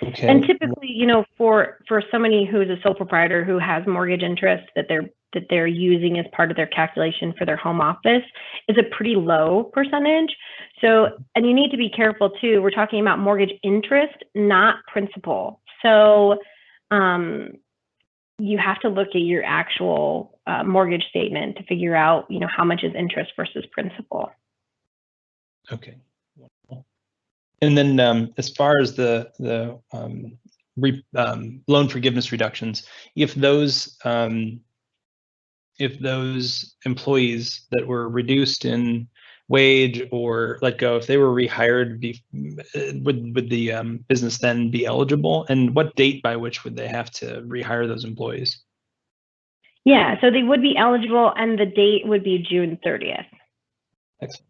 okay. And typically, you know, for for somebody who's a sole proprietor who has mortgage interest that they're that they're using as part of their calculation for their home office is a pretty low percentage. So, and you need to be careful too. We're talking about mortgage interest, not principal. So, um, you have to look at your actual uh, mortgage statement to figure out, you know, how much is interest versus principal. Okay. And then um, as far as the the um, re, um, loan forgiveness reductions, if those um, if those employees that were reduced in wage or let go, if they were rehired, be, would would the um, business then be eligible? And what date by which would they have to rehire those employees? Yeah, so they would be eligible, and the date would be June 30th. Excellent.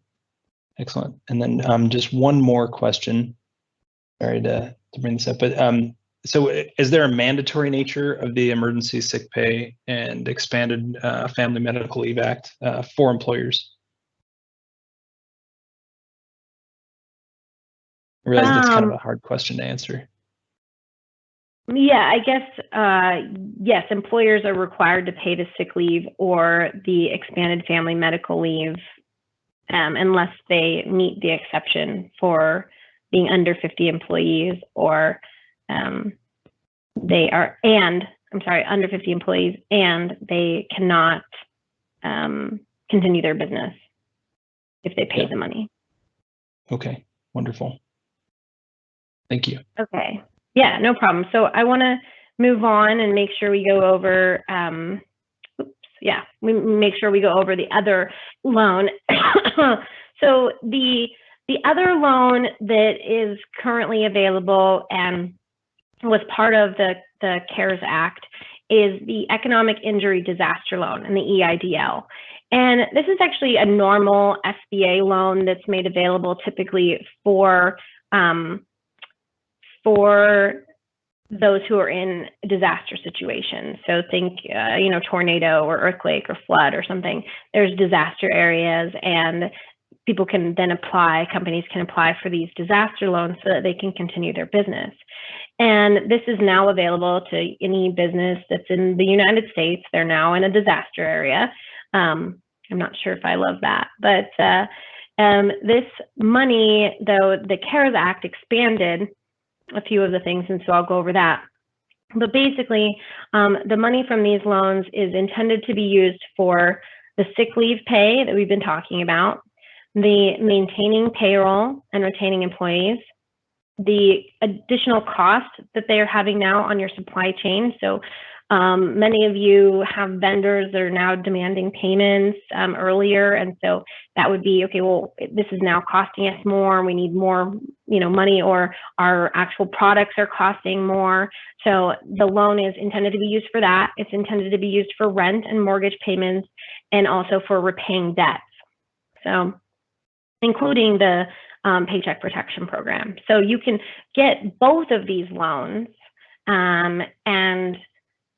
Excellent. And then um, just one more question. Sorry to, to bring this up, but um, so is there a mandatory nature of the Emergency Sick Pay and Expanded uh, Family Medical Leave Act uh, for employers? I realize um, that's kind of um, a hard question to answer. Yeah, I guess uh, yes, employers are required to pay the sick leave or the expanded family medical leave um, unless they meet the exception for being under 50 employees or um, they are, and I'm sorry, under 50 employees, and they cannot um, continue their business if they pay yeah. the money. Okay, wonderful. Thank you. Okay. Yeah, no problem. So I want to move on and make sure we go over, um, oops, yeah, we make sure we go over the other loan. so the the other loan that is currently available and was part of the, the CARES Act is the Economic Injury Disaster Loan and the EIDL. And this is actually a normal SBA loan that's made available typically for um, for those who are in disaster situations. So think, uh, you know, tornado or earthquake or flood or something. There's disaster areas, and people can then apply. Companies can apply for these disaster loans so that they can continue their business. And this is now available to any business that's in the United States. They're now in a disaster area. Um, I'm not sure if I love that, but uh, um, this money, though the CARES Act expanded a few of the things, and so I'll go over that. But basically, um, the money from these loans is intended to be used for the sick leave pay that we've been talking about, the maintaining payroll and retaining employees, the additional cost that they are having now on your supply chain. So um, many of you have vendors that are now demanding payments um, earlier, and so that would be okay. Well, this is now costing us more. We need more, you know, money, or our actual products are costing more. So the loan is intended to be used for that. It's intended to be used for rent and mortgage payments, and also for repaying debts. So, including the um, Paycheck Protection Program. So you can get both of these loans um, and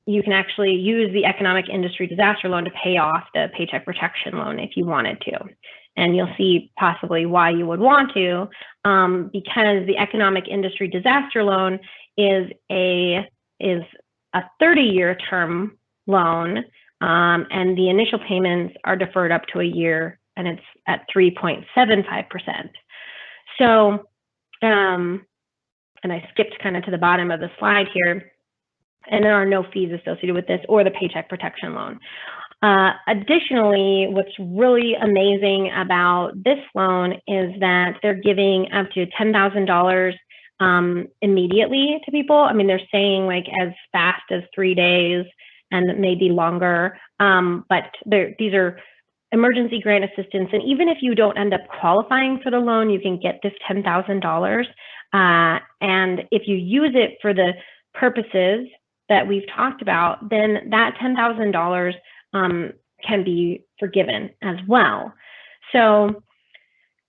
you can actually use the economic industry disaster loan to pay off the paycheck protection loan if you wanted to. And you'll see possibly why you would want to, um, because the economic industry disaster loan is a is a 30-year term loan, um, and the initial payments are deferred up to a year, and it's at 3.75 percent. So, um, and I skipped kind of to the bottom of the slide here, and there are no fees associated with this or the paycheck protection loan. Uh, additionally, what's really amazing about this loan is that they're giving up to $10,000 um, immediately to people. I mean, they're saying like as fast as three days and maybe longer, um, but these are emergency grant assistance. And even if you don't end up qualifying for the loan, you can get this $10,000. Uh, and if you use it for the purposes that we've talked about, then that $10,000 um, can be forgiven as well. So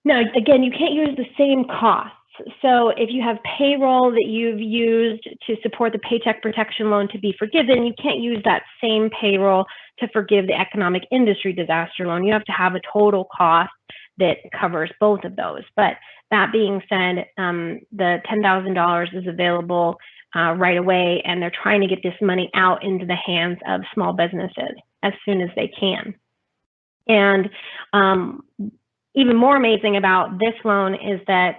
now, again, you can't use the same costs. So if you have payroll that you've used to support the paycheck protection loan to be forgiven, you can't use that same payroll to forgive the economic industry disaster loan. You have to have a total cost that covers both of those. But that being said, um, the $10,000 is available uh, right away, and they're trying to get this money out into the hands of small businesses as soon as they can. And um, even more amazing about this loan is that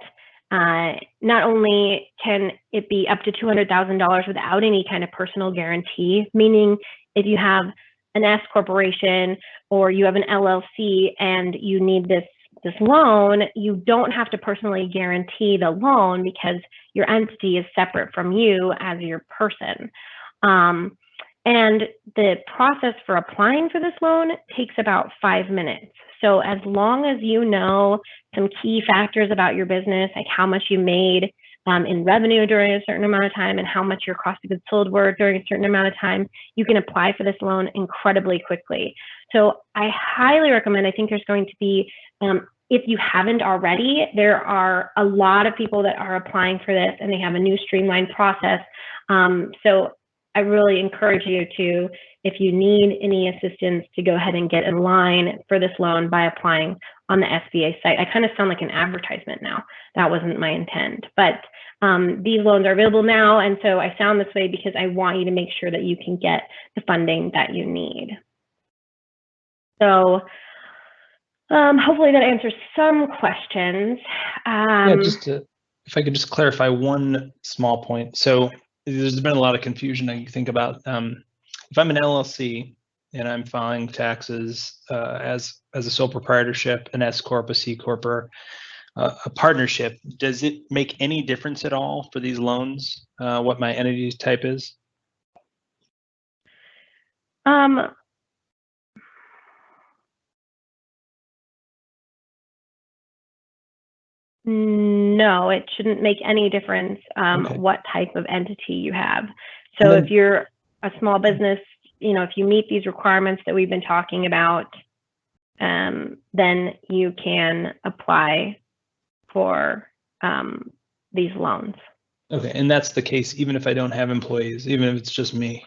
uh, not only can it be up to $200,000 without any kind of personal guarantee, meaning if you have an S corporation or you have an LLC and you need this this loan, you don't have to personally guarantee the loan because your entity is separate from you as your person. Um, and the process for applying for this loan takes about five minutes. So as long as you know some key factors about your business, like how much you made um, in revenue during a certain amount of time and how much your cost of goods sold were during a certain amount of time, you can apply for this loan incredibly quickly. So I highly recommend, I think there's going to be, um, if you haven't already, there are a lot of people that are applying for this and they have a new streamlined process. Um, so I really encourage you to, if you need any assistance, to go ahead and get in line for this loan by applying on the SBA site. I kind of sound like an advertisement now. That wasn't my intent, but um, these loans are available now. And so I sound this way because I want you to make sure that you can get the funding that you need. So um, hopefully that answers some questions. Um, yeah, just to, if I could just clarify one small point. So there's been a lot of confusion. I think about um, if I'm an LLC and I'm filing taxes uh, as as a sole proprietorship, an S corp, a C corp, or uh, a partnership. Does it make any difference at all for these loans? Uh, what my entity type is? Um, No, it shouldn't make any difference um, okay. what type of entity you have. So then, if you're a small business, you know, if you meet these requirements that we've been talking about, um, then you can apply for um, these loans. Okay, and that's the case even if I don't have employees, even if it's just me.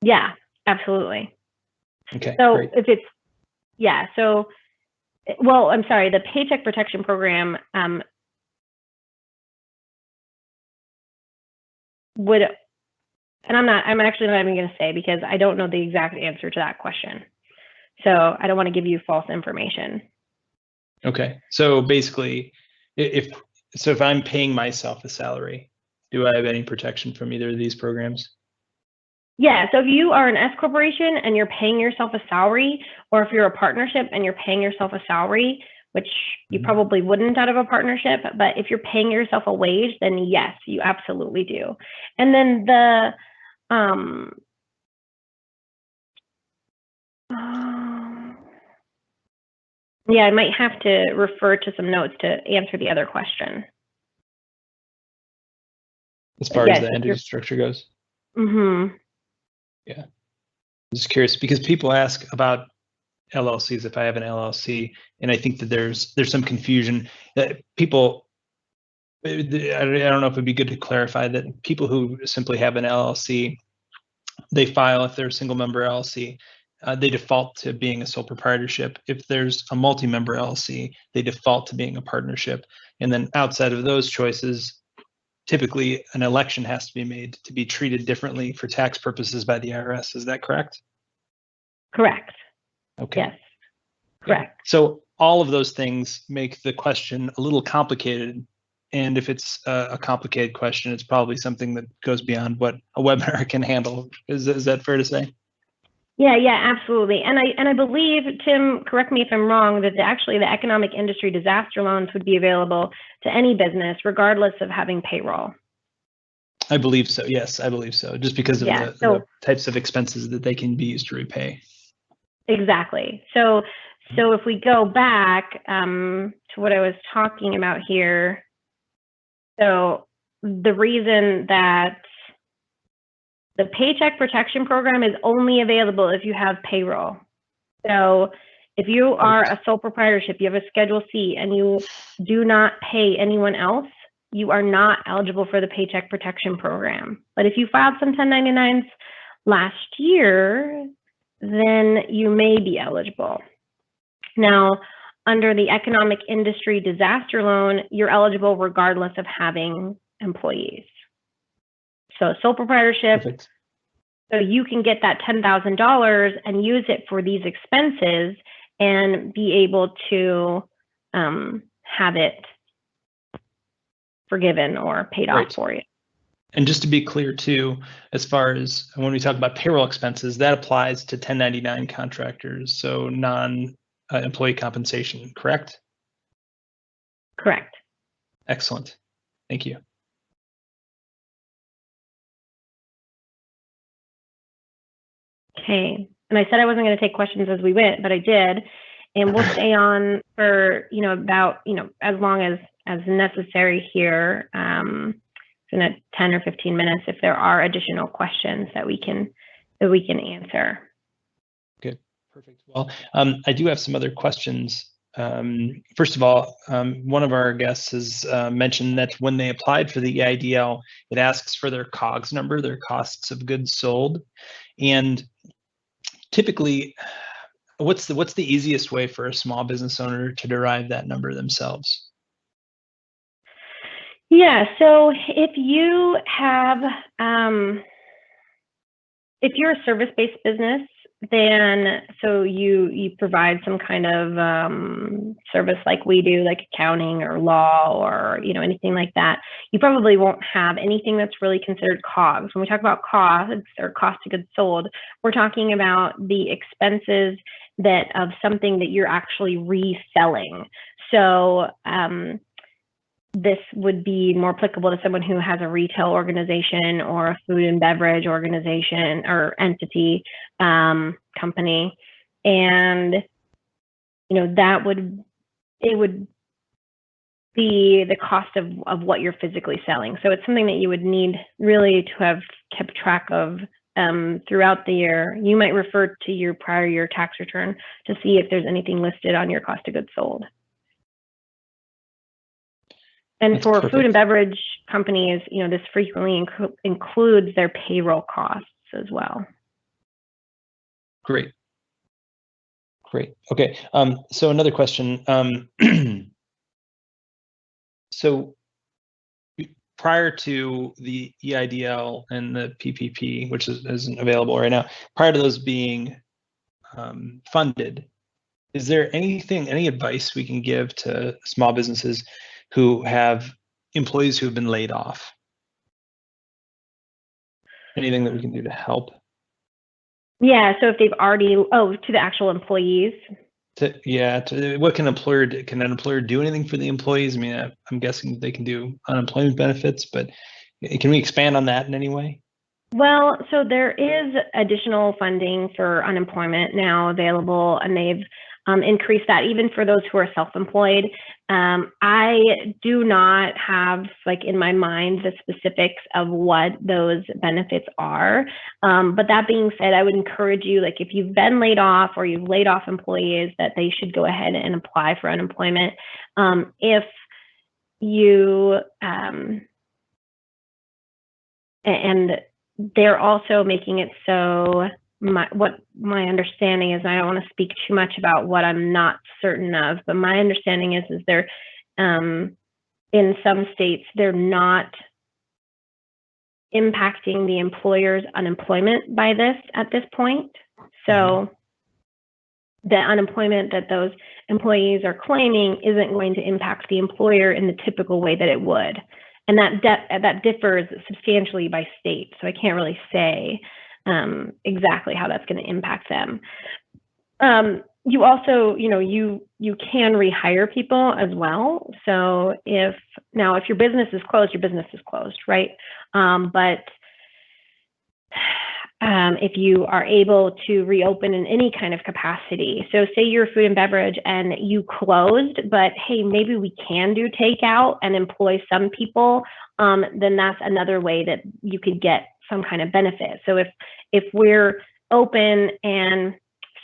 Yeah, absolutely. Okay. So great. if it's yeah, so well, I'm sorry, the Paycheck Protection Program um, would, and I'm not, I'm actually not even going to say because I don't know the exact answer to that question. So I don't want to give you false information. Okay. So basically, if so, if I'm paying myself a salary, do I have any protection from either of these programs? Yeah, so if you are an S corporation and you're paying yourself a salary, or if you're a partnership and you're paying yourself a salary, which you mm-hmm. probably wouldn't out of a partnership, but if you're paying yourself a wage, then yes, you absolutely do. And then the um, um yeah, I might have to refer to some notes to answer the other question. As far yes, as the entity structure goes. Mm-hmm. Yeah. I'm just curious because people ask about LLCs if I have an LLC, and I think that there's there's some confusion that people. I don't know if it'd be good to clarify that people who simply have an LLC, they file if they're a single member LLC, uh, they default to being a sole proprietorship. If there's a multi-member LLC, they default to being a partnership. And then outside of those choices, typically an election has to be made to be treated differently for tax purposes by the IRS. Is that correct? Correct. Okay. Yes. Correct. So all of those things make the question a little complicated. And if it's a, a, complicated question, it's probably something that goes beyond what a webinar can handle. Is, is that fair to say? Yeah, yeah, absolutely. And I and I believe Tim, correct me if I'm wrong, that the, actually the economic industry disaster loans would be available to any business, regardless of having payroll. I believe so. Yes, I believe so. Just because of yeah, the, so, the types of expenses that they can be used to repay. Exactly. So so if we go back um, to what I was talking about here, so the reason that the Paycheck Protection Program is only available if you have payroll. So If you are a sole proprietorship, you have a Schedule C, and you do not pay anyone else, you are not eligible for the Paycheck Protection Program. But if you filed some 1099s last year, then you may be eligible. Now, under the Economic Industry Disaster Loan, you're eligible regardless of having employees. So sole proprietorship, Perfect. so you can get that $10,000 and use it for these expenses and be able to um, have it forgiven or paid right. off for you. And just to be clear too, as far as when we talk about payroll expenses, that applies to 1099 contractors, so non-employee uh, compensation, correct? Correct. Excellent. Thank you. Okay. And I said I wasn't going to take questions as we went, but I did. And we'll stay on for, you know, about, you know, as long as as necessary here. Um, in a 10 or 15 minutes if there are additional questions that we can that we can answer. Good, perfect. Well, um, I do have some other questions. Um, first of all, um, one of our guests has uh, mentioned that when they applied for the EIDL, it asks for their COGS number, their costs of goods sold, and typically what's the what's the easiest way for a small business owner to derive that number themselves? Yeah so if you have um, if you're a service-based business then so you you provide some kind of um, service like we do like accounting or law or you know anything like that. You probably won't have anything that's really considered cogs. When we talk about costs or cost of goods sold we're talking about the expenses that of something that you're actually reselling. So um, this would be more applicable to someone who has a retail organization or a food and beverage organization or entity um, company. And you know that would it would be the cost of, of what you're physically selling. So it's something that you would need really to have kept track of um, throughout the year. You might refer to your prior year tax return to see if there's anything listed on your cost of goods sold and for perfect. food and beverage companies, you know, this frequently inc includes their payroll costs as well. Great. Great. Okay. Um, so another question. Um, so prior to the EIDL and the PPP, which is, isn't available right now, prior to those being um, funded, is there anything, any advice we can give to small businesses who have employees who have been laid off? Anything that we can do to help? Yeah, so if they've already, oh, to the actual employees. To, yeah, to, what can employer? Can an employer do anything for the employees? I mean, I, I'm guessing they can do unemployment benefits, but can we expand on that in any way? Well, so there is additional funding for unemployment now available, and they've um, increase that even for those who are self-employed. Um, I do not have like in my mind the specifics of what those benefits are. Um, but that being said, I would encourage you, like if you've been laid off or you've laid off employees, that they should go ahead and apply for unemployment. Um, if you um, and they're also making it so my what my understanding is, I don't want to speak too much about what I'm not certain of, but my understanding is is they're um, in some states they're not impacting the employer's unemployment by this at this point. So mm-hmm. the unemployment that those employees are claiming isn't going to impact the employer in the typical way that it would. And that that differs substantially by state. So I can't really say um, exactly how that's going to impact them. Um, you also, you know, you you can rehire people as well. So if now if your business is closed, your business is closed, right? Um, but um, if you are able to reopen in any kind of capacity. So say you're food and beverage and you closed, but hey, maybe we can do takeout and employ some people, um, then that's another way that you could get some kind of benefit. So if if we're open and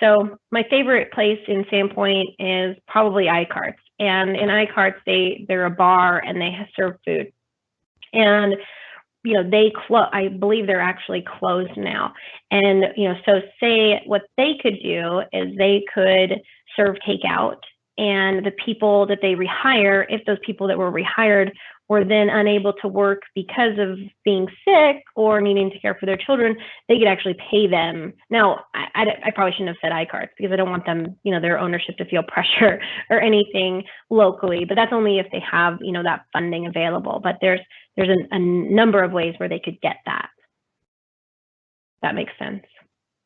So my favorite place in Sandpoint is probably Eichardt's. And in Eichardt's, they they're a bar and they serve food. And you know they close i believe they're actually closed now and you know so say what they could do is they could serve takeout and the people that they rehire if those people that were rehired were then unable to work because of being sick or needing to care for their children, they could actually pay them. Now, I, I, I probably shouldn't have said Eichardt's because I don't want them, you know, their ownership to feel pressure or anything locally. But that's only if they have, you know, that funding available. But there's there's a, a number of ways where they could get that. That makes sense.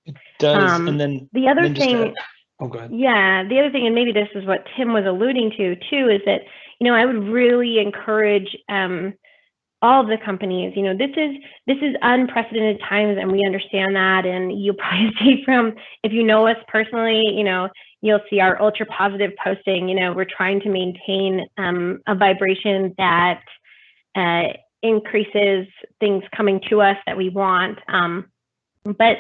It does. Um, and then the other thing. Oh, go ahead. Yeah, the other thing, and maybe this is what Tim was alluding to too, is that you know I would really encourage um, all of the companies. You know, this is this is unprecedented times, and we understand that. And you'll probably see from if you know us personally, you know, you'll see our ultra positive posting. You know, we're trying to maintain um, a vibration that uh, increases things coming to us that we want. Um, but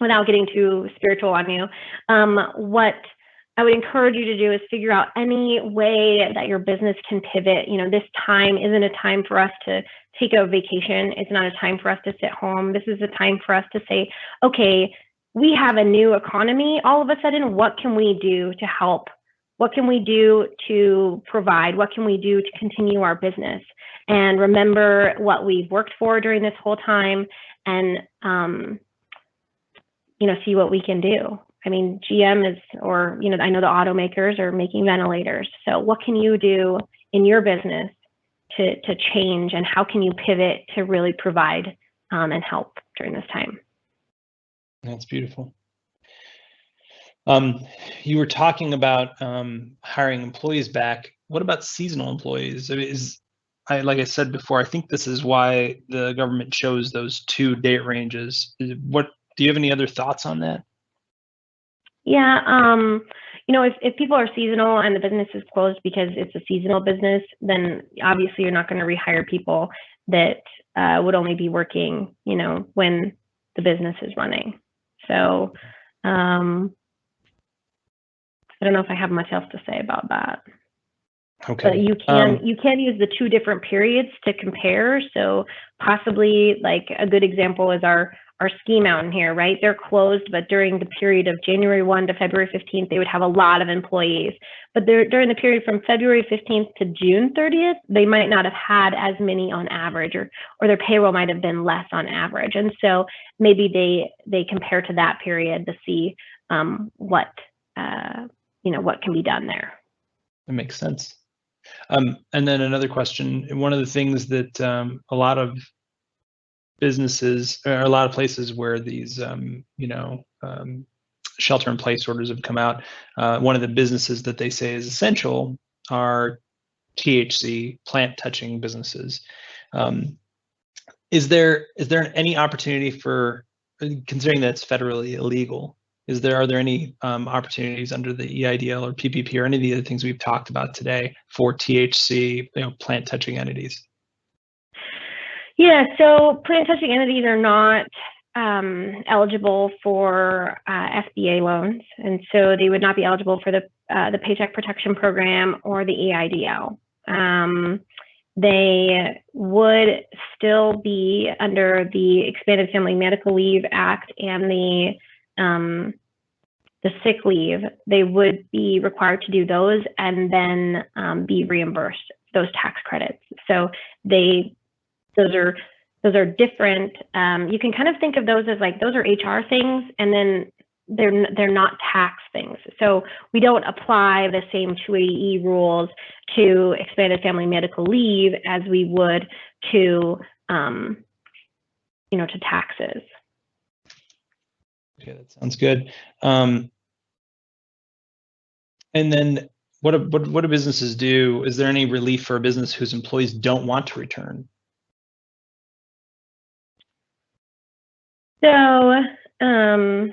without getting too spiritual on you, um, what I would encourage you to do is figure out any way that your business can pivot. You know, this time isn't a time for us to take a vacation. It's not a time for us to sit home. This is a time for us to say, okay, we have a new economy. All of a sudden, what can we do to help? What can we do to provide? What can we do to continue our business? And remember what we've worked for during this whole time and um, you know, see what we can do. I mean, GM is, or, you know, I know the automakers are making ventilators. So what can you do in your business to, to change and how can you pivot to really provide um, and help during this time? That's beautiful. Um, you were talking about um, hiring employees back. What about seasonal employees? Is I, like I said before, I think this is why the government chose those two date ranges. What do you have any other thoughts on that? Yeah, um, you know, if, if people are seasonal and the business is closed because it's a seasonal business, then obviously you're not going to rehire people that uh, would only be working, you know, when the business is running. So um, I don't know if I have much else to say about that. Okay. But you can um, you can use the two different periods to compare. So possibly like a good example is our our ski mountain here, right? They're closed, but during the period of January 1 to February 15th, they would have a lot of employees. But during the period from February 15th to June 30th, they might not have had as many on average, or or their payroll might have been less on average. And so maybe they they compare to that period to see um, what uh, you know what can be done there. That makes sense. Um, and then another question. One of the things that um, a lot of businesses or a lot of places where these um, you know um, shelter in place orders have come out uh, one of the businesses that they say is essential are thc plant touching businesses um, is there is there any opportunity for considering that it's federally illegal is there are there any um, opportunities under the EIDL or PPP or any of the other things we've talked about today for THC you know plant touching entities? Yeah, so plant touching entities are not um, eligible for uh, loans, and so they would not be eligible for the uh, the Paycheck Protection Program or the EIDL. Um, they would still be under the Expanded Family Medical Leave Act and the um, the sick leave. They would be required to do those and then um, be reimbursed those tax credits. So they those are those are different. Um, you can kind of think of those as like those are HR things, and then they're they're not tax things. So we don't apply the same 280E rules to expanded family medical leave as we would to um, you know to taxes. Okay, that sounds good. Um, and then what, what what do businesses do? Is there any relief for a business whose employees don't want to return? So, um,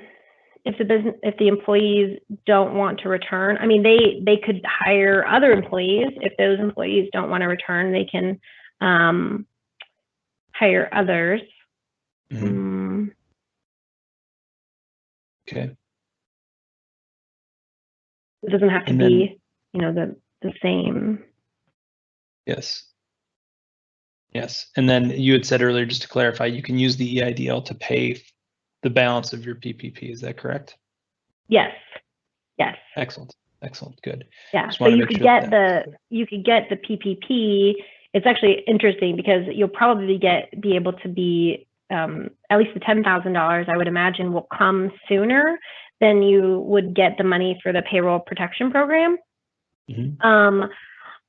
if the business, if the employees don't want to return, I mean, they they could hire other employees. If those employees don't want to return, they can um, hire others. Mm-hmm. Um, okay. It doesn't have to then- be, you know, the, the same. Yes. Yes. And then you had said earlier, just to clarify, you can use the EIDL to pay the balance of your PPP. Is that correct? Yes, yes, Excellent. Excellent. Good. yeah. So you could sure get the, you could get the PPP. It's actually interesting because you'll probably get, be able to be, um, at least the ten thousand dollars, I would imagine will come sooner than you would get the money for the payroll protection program. Mhm. Um,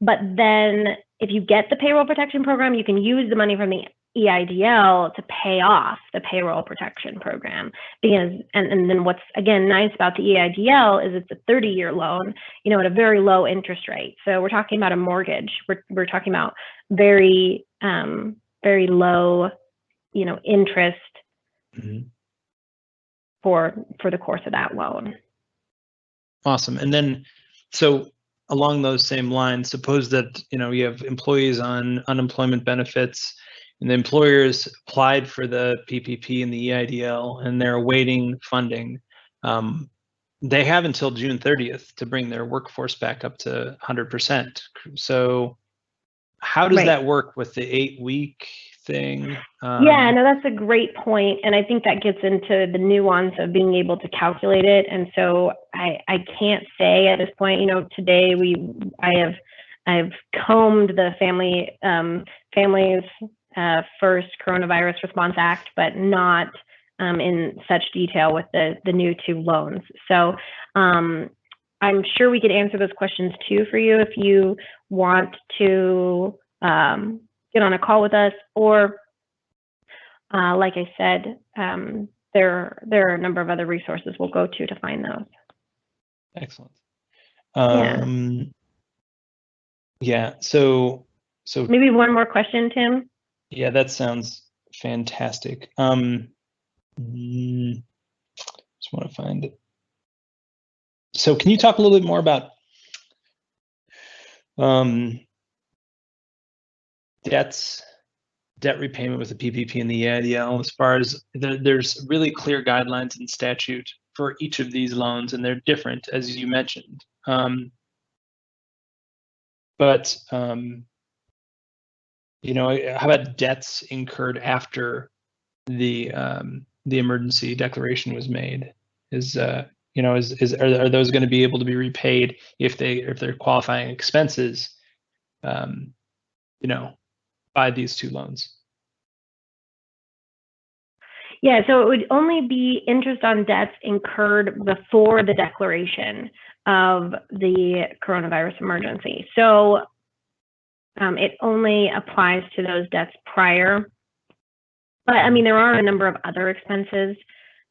but then if you get the payroll protection program, you can use the money from the EIDL to pay off the payroll protection program. Because, and, and then what's again nice about the EIDL is it's a 30 year loan, you know, at a very low interest rate. So we're talking about a mortgage. We're, we're talking about very, um, very low, you know, interest Mhm. for, for the course of that loan. Awesome. And then, so along those same lines, suppose that, you know, you have employees on unemployment benefits and the employers applied for the PPP and the EIDL and they're awaiting funding. Um, they have until June 30th to bring their workforce back up to 100%. So how does Right. that work with the eight week thing? Yeah, Um, no, that's a great point, and I think that gets into the nuance of being able to calculate it. And so I I can't say at this point. You know, today we I have I've combed the family um, families uh, first coronavirus response act, but not um, in such detail with the the new two loans. So um, I'm sure we could answer those questions too for you if you want to um, get on a call with us or uh, like I said, um, there there are a number of other resources we'll go to to find those. Excellent. Yeah. Um, yeah. So, so Maybe one more question, Tim. Yeah, that sounds fantastic. Um, mm, just want to find it. So, can you talk a little bit more about um, debts, debt repayment with the PPP and the EIDL? As far as the, there's really clear guidelines in statute for each of these loans, and they're different, as you mentioned. Um, but um, you know, how about debts incurred after the um, the emergency declaration was made? Is uh, you know, is is are, are those going to be able to be repaid if they if they're qualifying expenses? Um, you know, by these two loans. Yeah, so it would only be interest on debts incurred before the declaration of the coronavirus emergency. So um, it only applies to those debts prior. But I mean, there are a number of other expenses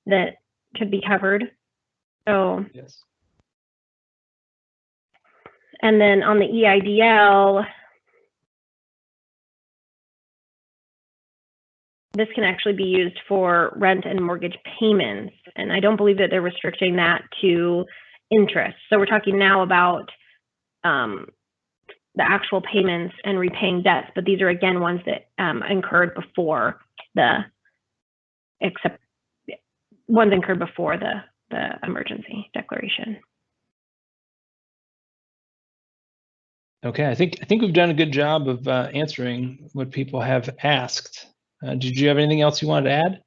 that could be covered. So, Yes. and then on the EIDL, this can actually be used for rent and mortgage payments. And I don't believe that they're restricting that to interest. So we're talking now about um, the actual payments and repaying debts, but these are again ones that um, incurred before the except ones incurred before the the emergency declaration. Okay, I think I think we've done a good job of uh, answering what people have asked. Uh, did you have anything else you wanted to add?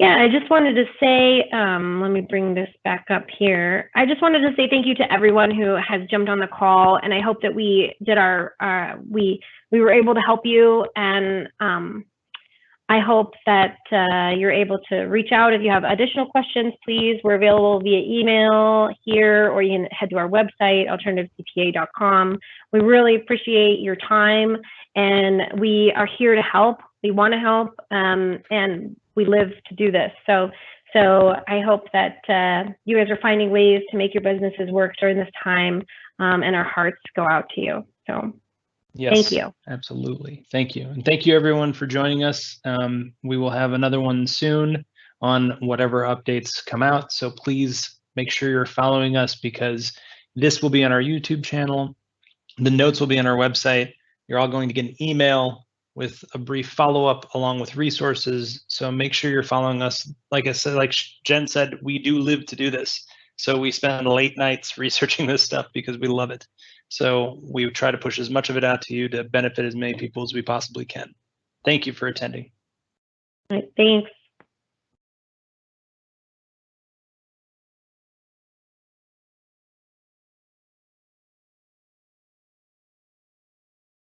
Yeah, I just wanted to say, um, let me bring this back up here. I just wanted to say thank you to everyone who has jumped on the call, and I hope that we did our, uh, we we were able to help you, and um, I hope that uh, you're able to reach out if you have additional questions. Please, we're available via email here, or you can head to our website, alternativecpa.com. We really appreciate your time, and we are here to help. We want to help, um, and we live to do this. So, so I hope that uh, you guys are finding ways to make your businesses work during this time, um, and our hearts go out to you. So, Yes. thank you. Absolutely. Thank you. And thank you everyone for joining us. Um, we will have another one soon on whatever updates come out. So please make sure you're following us because this will be on our YouTube channel. The notes will be on our website. You're all going to get an email with a brief follow-up along with resources. So make sure you're following us. Like I said, like Jen said, we do live to do this. So we spend late nights researching this stuff because we love it. So we try to push as much of it out to you to benefit as many people as we possibly can. Thank you for attending. All right, thanks.